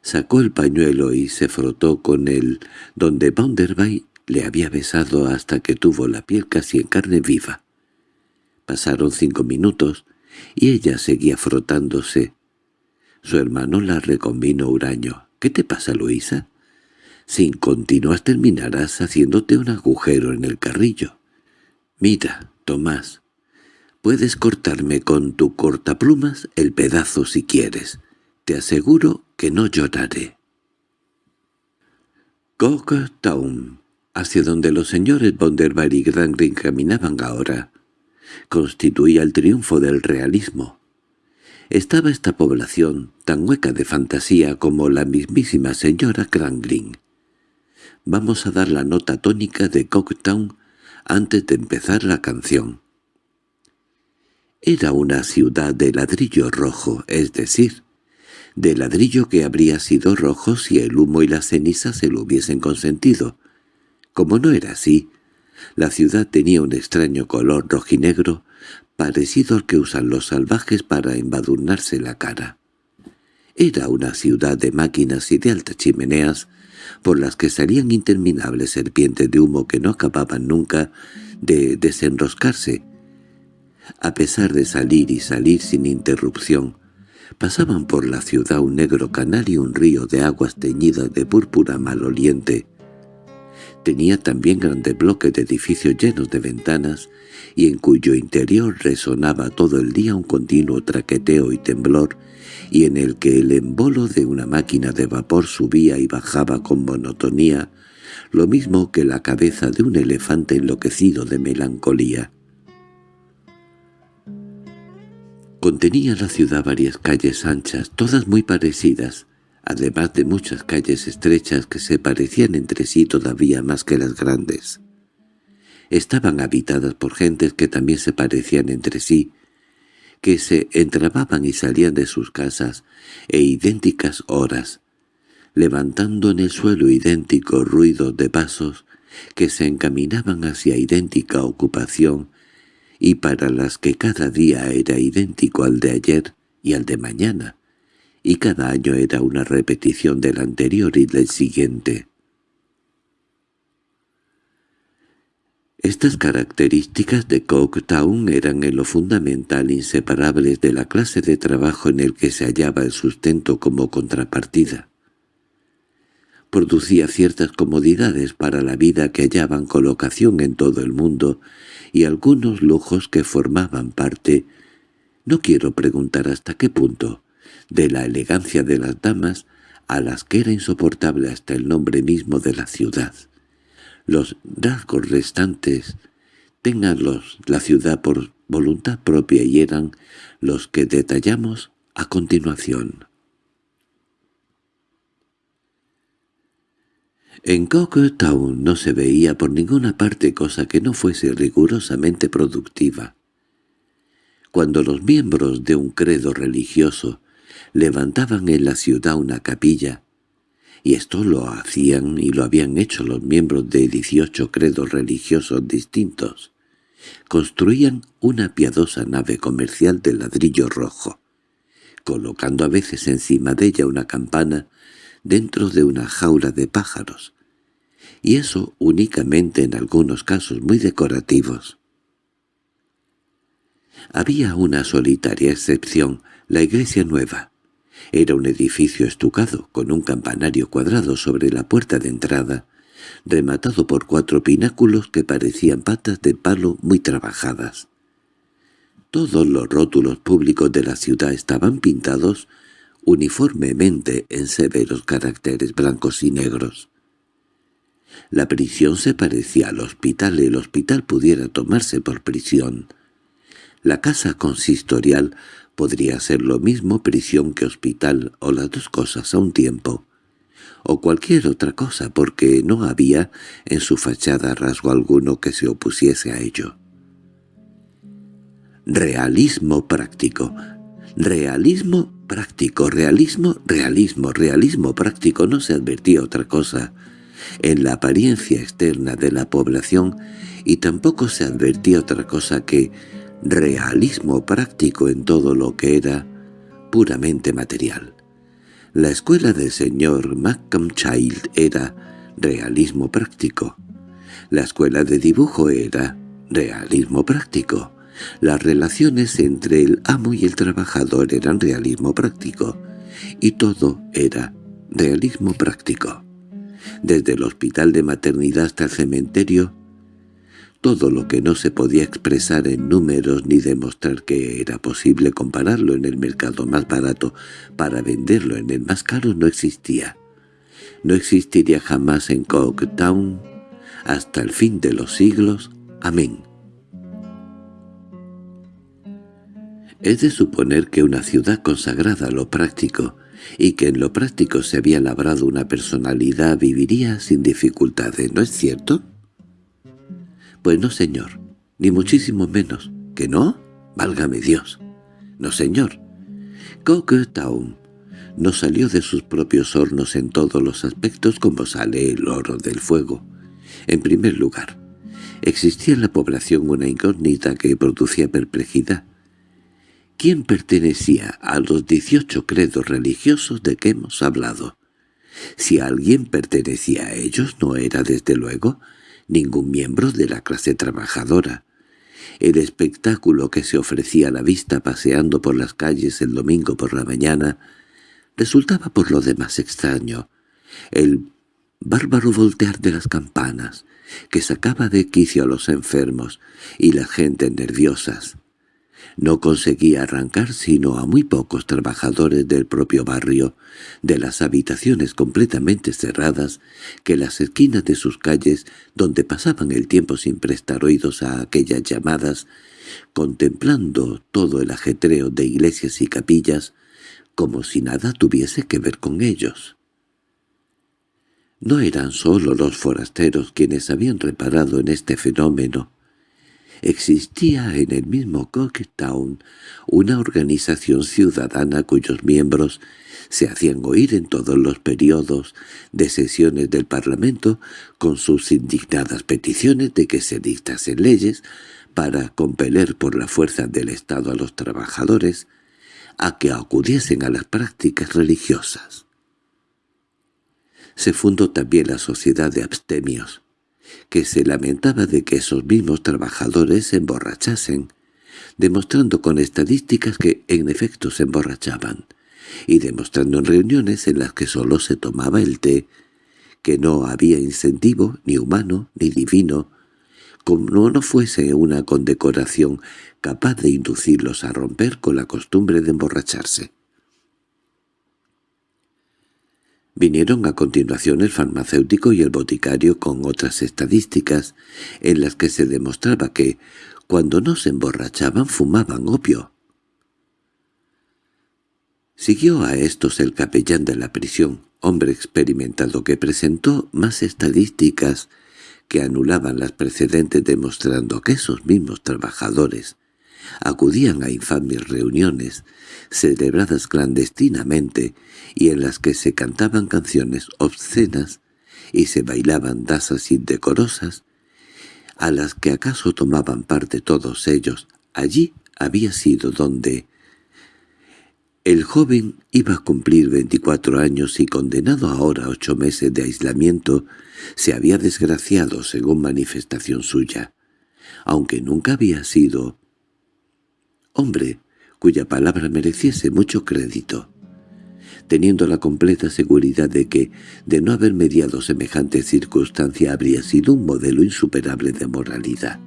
Sacó el pañuelo y se frotó con él, donde Bounderby le había besado hasta que tuvo la piel casi en carne viva. Pasaron cinco minutos y ella seguía frotándose. Su hermano la reconvino huraño. —¿Qué te pasa, Luisa? —Si continúas terminarás haciéndote un agujero en el carrillo. —Mira, Tomás, puedes cortarme con tu cortaplumas el pedazo si quieres. Te aseguro que no lloraré. Town, hacia donde los señores Bonderbar y Grangrin caminaban ahora, constituía el triunfo del realismo. Estaba esta población tan hueca de fantasía como la mismísima señora Grangrin. Vamos a dar la nota tónica de Town antes de empezar la canción. Era una ciudad de ladrillo rojo, es decir, de ladrillo que habría sido rojo si el humo y la ceniza se lo hubiesen consentido. Como no era así, la ciudad tenía un extraño color rojinegro, parecido al que usan los salvajes para embadurnarse la cara. Era una ciudad de máquinas y de altas chimeneas, por las que salían interminables serpientes de humo que no acababan nunca de desenroscarse. A pesar de salir y salir sin interrupción, Pasaban por la ciudad un negro canal y un río de aguas teñidas de púrpura maloliente. Tenía también grandes bloques de edificios llenos de ventanas y en cuyo interior resonaba todo el día un continuo traqueteo y temblor y en el que el embolo de una máquina de vapor subía y bajaba con monotonía, lo mismo que la cabeza de un elefante enloquecido de melancolía. Contenía la ciudad varias calles anchas, todas muy parecidas, además de muchas calles estrechas que se parecían entre sí todavía más que las grandes. Estaban habitadas por gentes que también se parecían entre sí, que se entrababan y salían de sus casas e idénticas horas, levantando en el suelo idénticos ruidos de pasos que se encaminaban hacia idéntica ocupación y para las que cada día era idéntico al de ayer y al de mañana, y cada año era una repetición del anterior y del siguiente. Estas características de Coketown eran en lo fundamental inseparables de la clase de trabajo en el que se hallaba el sustento como contrapartida. Producía ciertas comodidades para la vida que hallaban colocación en todo el mundo y algunos lujos que formaban parte, no quiero preguntar hasta qué punto, de la elegancia de las damas a las que era insoportable hasta el nombre mismo de la ciudad. Los rasgos restantes, tenganlos la ciudad por voluntad propia y eran los que detallamos a continuación. En Town no se veía por ninguna parte cosa que no fuese rigurosamente productiva. Cuando los miembros de un credo religioso levantaban en la ciudad una capilla, y esto lo hacían y lo habían hecho los miembros de dieciocho credos religiosos distintos. Construían una piadosa nave comercial de ladrillo rojo, colocando a veces encima de ella una campana dentro de una jaula de pájaros, y eso únicamente en algunos casos muy decorativos. Había una solitaria excepción, la iglesia nueva, era un edificio estucado, con un campanario cuadrado sobre la puerta de entrada, rematado por cuatro pináculos que parecían patas de palo muy trabajadas. Todos los rótulos públicos de la ciudad estaban pintados uniformemente en severos caracteres blancos y negros. La prisión se parecía al hospital y el hospital pudiera tomarse por prisión. La casa consistorial Podría ser lo mismo prisión que hospital o las dos cosas a un tiempo, o cualquier otra cosa porque no había en su fachada rasgo alguno que se opusiese a ello. Realismo práctico. Realismo práctico, realismo, realismo, realismo práctico. No se advertía otra cosa en la apariencia externa de la población y tampoco se advertía otra cosa que realismo práctico en todo lo que era puramente material. La escuela del señor Malcolm Child era realismo práctico. La escuela de dibujo era realismo práctico. Las relaciones entre el amo y el trabajador eran realismo práctico. Y todo era realismo práctico. Desde el hospital de maternidad hasta el cementerio, todo lo que no se podía expresar en números ni demostrar que era posible compararlo en el mercado más barato para venderlo en el más caro no existía. No existiría jamás en Coketown hasta el fin de los siglos. Amén. Es de suponer que una ciudad consagrada a lo práctico, y que en lo práctico se había labrado una personalidad viviría sin dificultades, ¿no es cierto?, pues no, señor, ni muchísimo menos. ¿Que no? Válgame Dios. No, señor. Town no salió de sus propios hornos en todos los aspectos como sale el oro del fuego. En primer lugar, existía en la población una incógnita que producía perplejidad. ¿Quién pertenecía a los dieciocho credos religiosos de que hemos hablado? Si alguien pertenecía a ellos, no era, desde luego, ningún miembro de la clase trabajadora. El espectáculo que se ofrecía a la vista paseando por las calles el domingo por la mañana resultaba por lo demás extraño. El bárbaro voltear de las campanas, que sacaba de quicio a los enfermos y las gentes nerviosas. No conseguía arrancar sino a muy pocos trabajadores del propio barrio, de las habitaciones completamente cerradas, que las esquinas de sus calles, donde pasaban el tiempo sin prestar oídos a aquellas llamadas, contemplando todo el ajetreo de iglesias y capillas, como si nada tuviese que ver con ellos. No eran sólo los forasteros quienes habían reparado en este fenómeno. Existía en el mismo Cocktown una organización ciudadana cuyos miembros se hacían oír en todos los periodos de sesiones del Parlamento con sus indignadas peticiones de que se dictasen leyes para compeler por la fuerza del Estado a los trabajadores a que acudiesen a las prácticas religiosas. Se fundó también la Sociedad de Abstemios, que se lamentaba de que esos mismos trabajadores se emborrachasen, demostrando con estadísticas que en efecto se emborrachaban, y demostrando en reuniones en las que sólo se tomaba el té, que no había incentivo ni humano ni divino, como no fuese una condecoración capaz de inducirlos a romper con la costumbre de emborracharse. Vinieron a continuación el farmacéutico y el boticario con otras estadísticas en las que se demostraba que, cuando no se emborrachaban, fumaban opio. Siguió a estos el capellán de la prisión, hombre experimentado que presentó más estadísticas que anulaban las precedentes demostrando que esos mismos trabajadores acudían a infames reuniones celebradas clandestinamente y en las que se cantaban canciones obscenas y se bailaban danzas indecorosas, a las que acaso tomaban parte todos ellos. Allí había sido donde el joven iba a cumplir veinticuatro años y condenado ahora a ocho meses de aislamiento, se había desgraciado según manifestación suya, aunque nunca había sido hombre cuya palabra mereciese mucho crédito, teniendo la completa seguridad de que, de no haber mediado semejante circunstancia, habría sido un modelo insuperable de moralidad.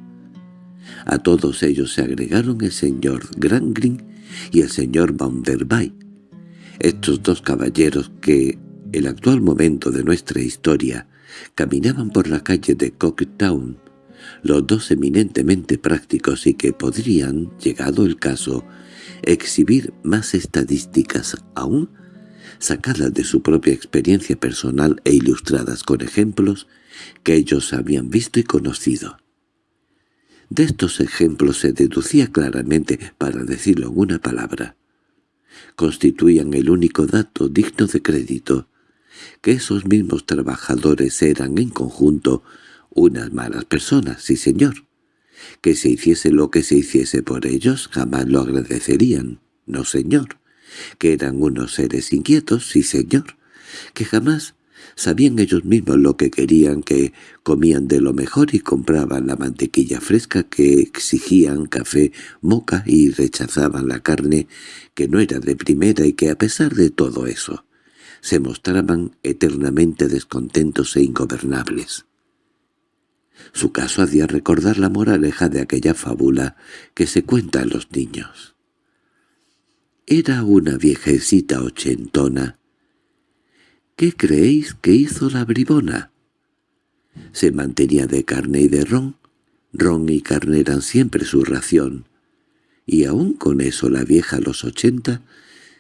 A todos ellos se agregaron el señor Grangrin y el señor Bounderby, estos dos caballeros que, el actual momento de nuestra historia, caminaban por la calle de Cocktown, los dos eminentemente prácticos y que podrían, llegado el caso, exhibir más estadísticas aún, sacadas de su propia experiencia personal e ilustradas con ejemplos que ellos habían visto y conocido. De estos ejemplos se deducía claramente, para decirlo en una palabra, constituían el único dato digno de crédito, que esos mismos trabajadores eran en conjunto unas malas personas, sí señor. Que se hiciese lo que se hiciese por ellos jamás lo agradecerían, no señor. Que eran unos seres inquietos, sí señor. Que jamás Sabían ellos mismos lo que querían, que comían de lo mejor y compraban la mantequilla fresca que exigían café moca y rechazaban la carne que no era de primera y que a pesar de todo eso, se mostraban eternamente descontentos e ingobernables. Su caso hacía recordar la moraleja de aquella fábula que se cuenta a los niños. Era una viejecita ochentona ¿Qué creéis que hizo la bribona? Se mantenía de carne y de ron. Ron y carne eran siempre su ración. Y aún con eso la vieja a los ochenta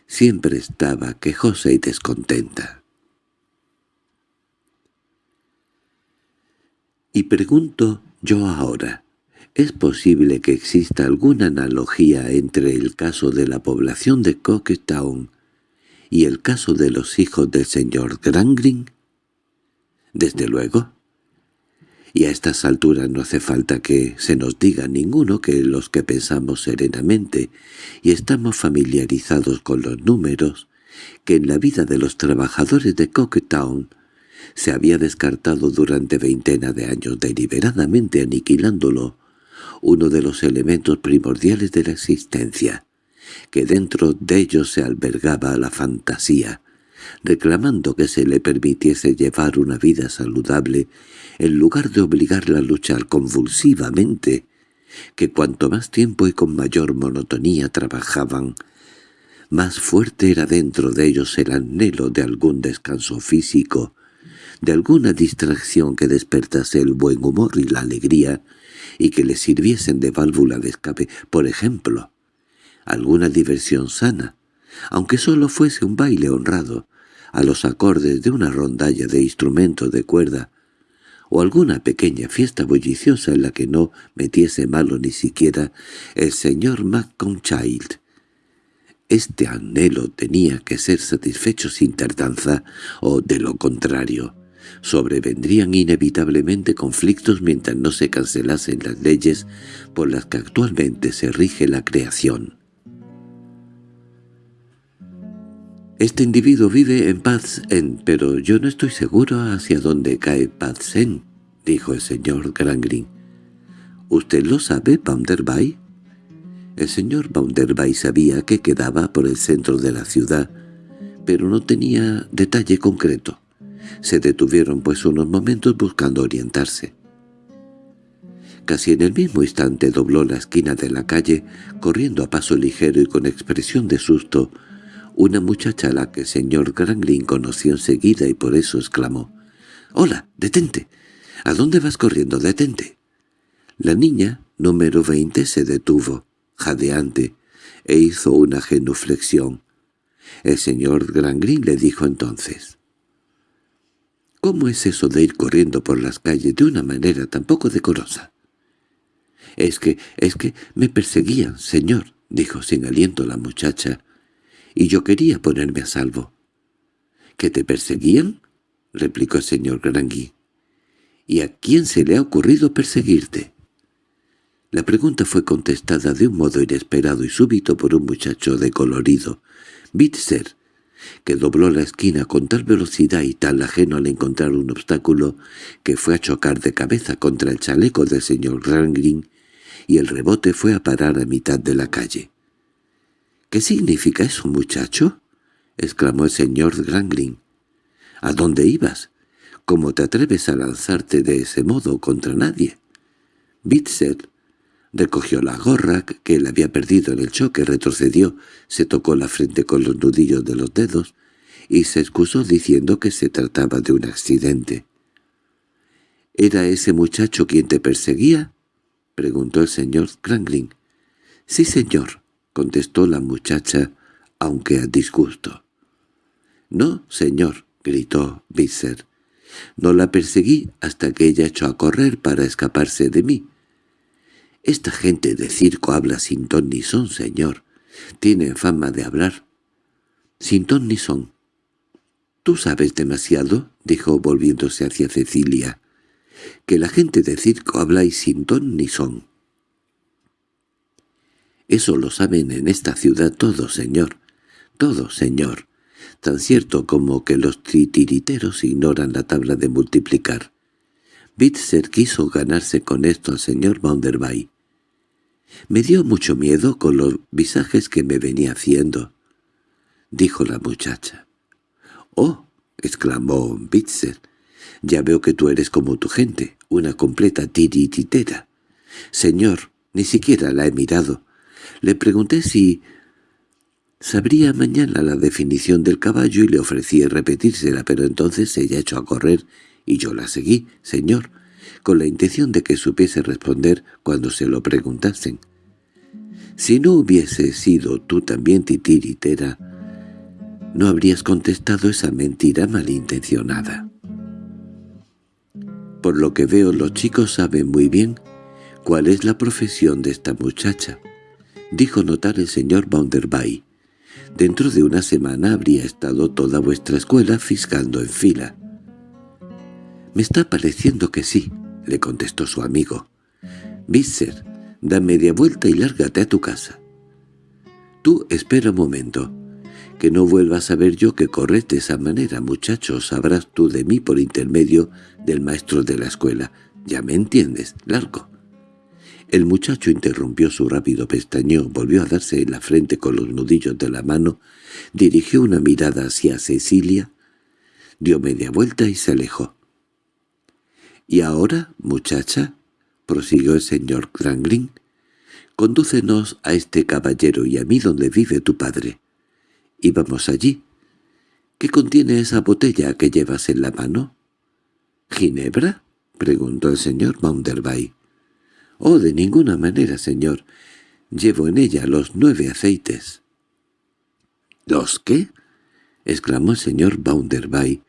siempre estaba quejosa y descontenta. Y pregunto yo ahora, ¿es posible que exista alguna analogía entre el caso de la población de Cocktown y el caso de los hijos del señor Grangrin? Desde luego. Y a estas alturas no hace falta que se nos diga ninguno que los que pensamos serenamente y estamos familiarizados con los números, que en la vida de los trabajadores de Cocktown se había descartado durante veintena de años deliberadamente aniquilándolo, uno de los elementos primordiales de la existencia, que dentro de ellos se albergaba la fantasía, reclamando que se le permitiese llevar una vida saludable en lugar de obligarla a luchar convulsivamente, que cuanto más tiempo y con mayor monotonía trabajaban, más fuerte era dentro de ellos el anhelo de algún descanso físico, de alguna distracción que despertase el buen humor y la alegría y que les sirviesen de válvula de escape, por ejemplo, alguna diversión sana, aunque solo fuese un baile honrado, a los acordes de una rondalla de instrumentos de cuerda, o alguna pequeña fiesta bulliciosa en la que no metiese malo ni siquiera el señor Child. Este anhelo tenía que ser satisfecho sin tardanza, o, de lo contrario, sobrevendrían inevitablemente conflictos mientras no se cancelasen las leyes por las que actualmente se rige la creación. Este individuo vive en Paz En, pero yo no estoy seguro hacia dónde cae Paz En, dijo el señor Grangrin. —¿Usted lo sabe, Bounderby? El señor Bounderby sabía que quedaba por el centro de la ciudad, pero no tenía detalle concreto. Se detuvieron pues unos momentos buscando orientarse. Casi en el mismo instante dobló la esquina de la calle, corriendo a paso ligero y con expresión de susto, una muchacha a la que el señor Granglin conoció enseguida y por eso exclamó, «¡Hola, detente! ¿A dónde vas corriendo? Detente». La niña, número veinte, se detuvo, jadeante, e hizo una genuflexión. El señor Granglin le dijo entonces, «¿Cómo es eso de ir corriendo por las calles de una manera tan poco decorosa?» «Es que, es que me perseguían, señor», dijo sin aliento la muchacha, y yo quería ponerme a salvo. —¿Que te perseguían? —replicó el señor Grangui. —¿Y a quién se le ha ocurrido perseguirte? La pregunta fue contestada de un modo inesperado y súbito por un muchacho de colorido, Bitzer, que dobló la esquina con tal velocidad y tal ajeno al encontrar un obstáculo que fue a chocar de cabeza contra el chaleco del señor Grangrin y el rebote fue a parar a mitad de la calle. —¿Qué significa eso, muchacho? —exclamó el señor Granglin. —¿A dónde ibas? ¿Cómo te atreves a lanzarte de ese modo contra nadie? Bitzer recogió la gorra que él había perdido en el choque, retrocedió, se tocó la frente con los nudillos de los dedos y se excusó diciendo que se trataba de un accidente. —¿Era ese muchacho quien te perseguía? —preguntó el señor Granglin. —Sí, señor —contestó la muchacha, aunque a disgusto. —No, señor —gritó Visser—, no la perseguí hasta que ella echó a correr para escaparse de mí. Esta gente de circo habla sin ton ni son, señor. Tienen fama de hablar. Sin ton ni son. —¿Tú sabes demasiado? —dijo volviéndose hacia Cecilia—, que la gente de circo habla y sin ton ni son. Eso lo saben en esta ciudad todos, señor. Todos, señor. Tan cierto como que los titiriteros ignoran la tabla de multiplicar. Bitzer quiso ganarse con esto al señor Bounderby. Me dio mucho miedo con los visajes que me venía haciendo, dijo la muchacha. —¡Oh! —exclamó Bitzer. —Ya veo que tú eres como tu gente, una completa tirititera. Señor, ni siquiera la he mirado. Le pregunté si sabría mañana la definición del caballo y le ofrecí repetírsela, pero entonces ella echó a correr y yo la seguí, señor, con la intención de que supiese responder cuando se lo preguntasen. Si no hubiese sido tú también titiritera, no habrías contestado esa mentira malintencionada. Por lo que veo los chicos saben muy bien cuál es la profesión de esta muchacha dijo notar el señor Bounderby. Dentro de una semana habría estado toda vuestra escuela fiscando en fila. —Me está pareciendo que sí —le contestó su amigo. —Visser, da media vuelta y lárgate a tu casa. —Tú espera un momento. Que no vuelvas a ver yo que corres de esa manera, muchacho. Sabrás tú de mí por intermedio del maestro de la escuela. Ya me entiendes, largo. El muchacho interrumpió su rápido pestañeo, volvió a darse en la frente con los nudillos de la mano, dirigió una mirada hacia Cecilia, dio media vuelta y se alejó. —¿Y ahora, muchacha? —prosiguió el señor Grangreen—, condúcenos a este caballero y a mí donde vive tu padre. Y vamos allí. ¿Qué contiene esa botella que llevas en la mano? —¿Ginebra? —preguntó el señor Maunderby. —Oh, de ninguna manera, señor. Llevo en ella los nueve aceites. —¿Los qué? —exclamó el señor Bounderby.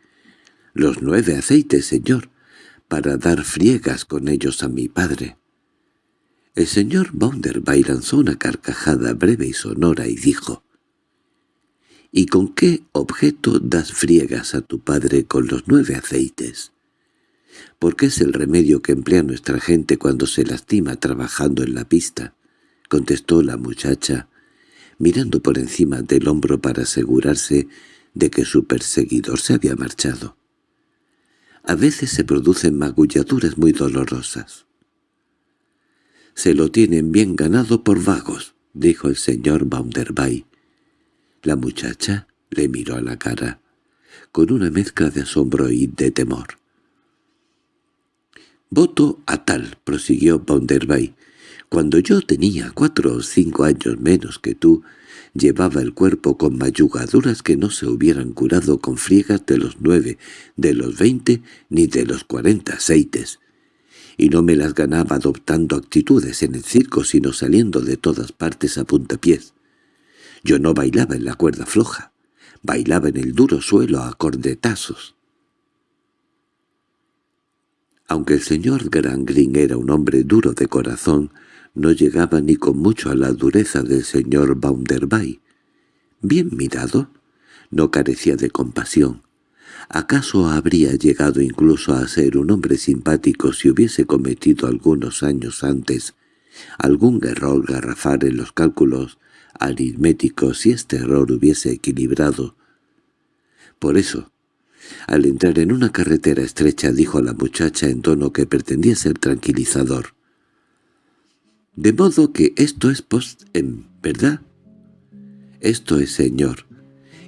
—Los nueve aceites, señor, para dar friegas con ellos a mi padre. El señor Bounderby lanzó una carcajada breve y sonora y dijo, —¿Y con qué objeto das friegas a tu padre con los nueve aceites? —Porque es el remedio que emplea nuestra gente cuando se lastima trabajando en la pista —contestó la muchacha, mirando por encima del hombro para asegurarse de que su perseguidor se había marchado. A veces se producen magulladuras muy dolorosas. «Se lo tienen bien ganado por vagos», dijo el señor Bounderby. La muchacha le miró a la cara, con una mezcla de asombro y de temor. «Voto a tal», prosiguió Bounderby. «Cuando yo tenía cuatro o cinco años menos que tú, llevaba el cuerpo con mayugaduras que no se hubieran curado con friegas de los nueve, de los veinte ni de los cuarenta aceites. Y no me las ganaba adoptando actitudes en el circo sino saliendo de todas partes a puntapiés. Yo no bailaba en la cuerda floja, bailaba en el duro suelo a cordetazos. Aunque el señor Green era un hombre duro de corazón, no llegaba ni con mucho a la dureza del señor Bounderby. Bien mirado, no carecía de compasión. ¿Acaso habría llegado incluso a ser un hombre simpático si hubiese cometido algunos años antes algún error garrafal en los cálculos aritméticos si este error hubiese equilibrado? Por eso, al entrar en una carretera estrecha dijo a la muchacha en tono que pretendía ser tranquilizador. «De modo que esto es post en ¿verdad?» «Esto es, señor,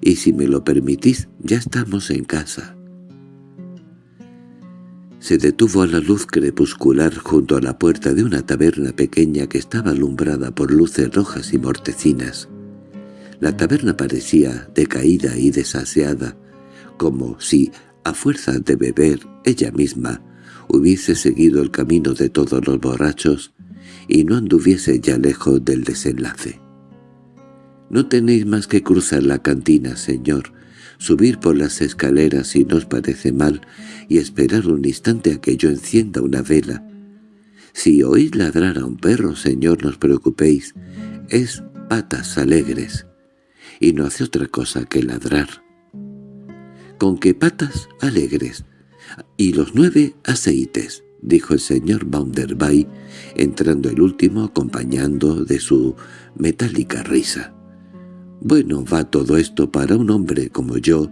y si me lo permitís, ya estamos en casa». Se detuvo a la luz crepuscular junto a la puerta de una taberna pequeña que estaba alumbrada por luces rojas y mortecinas. La taberna parecía decaída y desaseada, como si, a fuerza de beber, ella misma hubiese seguido el camino de todos los borrachos y no anduviese ya lejos del desenlace. «No tenéis más que cruzar la cantina, señor», subir por las escaleras si nos parece mal y esperar un instante a que yo encienda una vela. Si oís ladrar a un perro, señor, no os preocupéis, es patas alegres, y no hace otra cosa que ladrar con qué patas alegres, y los nueve aceites, dijo el señor Bounderby, entrando el último acompañando de su metálica risa. Bueno va todo esto para un hombre como yo,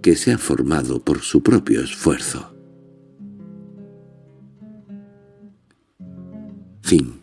que se ha formado por su propio esfuerzo. Fin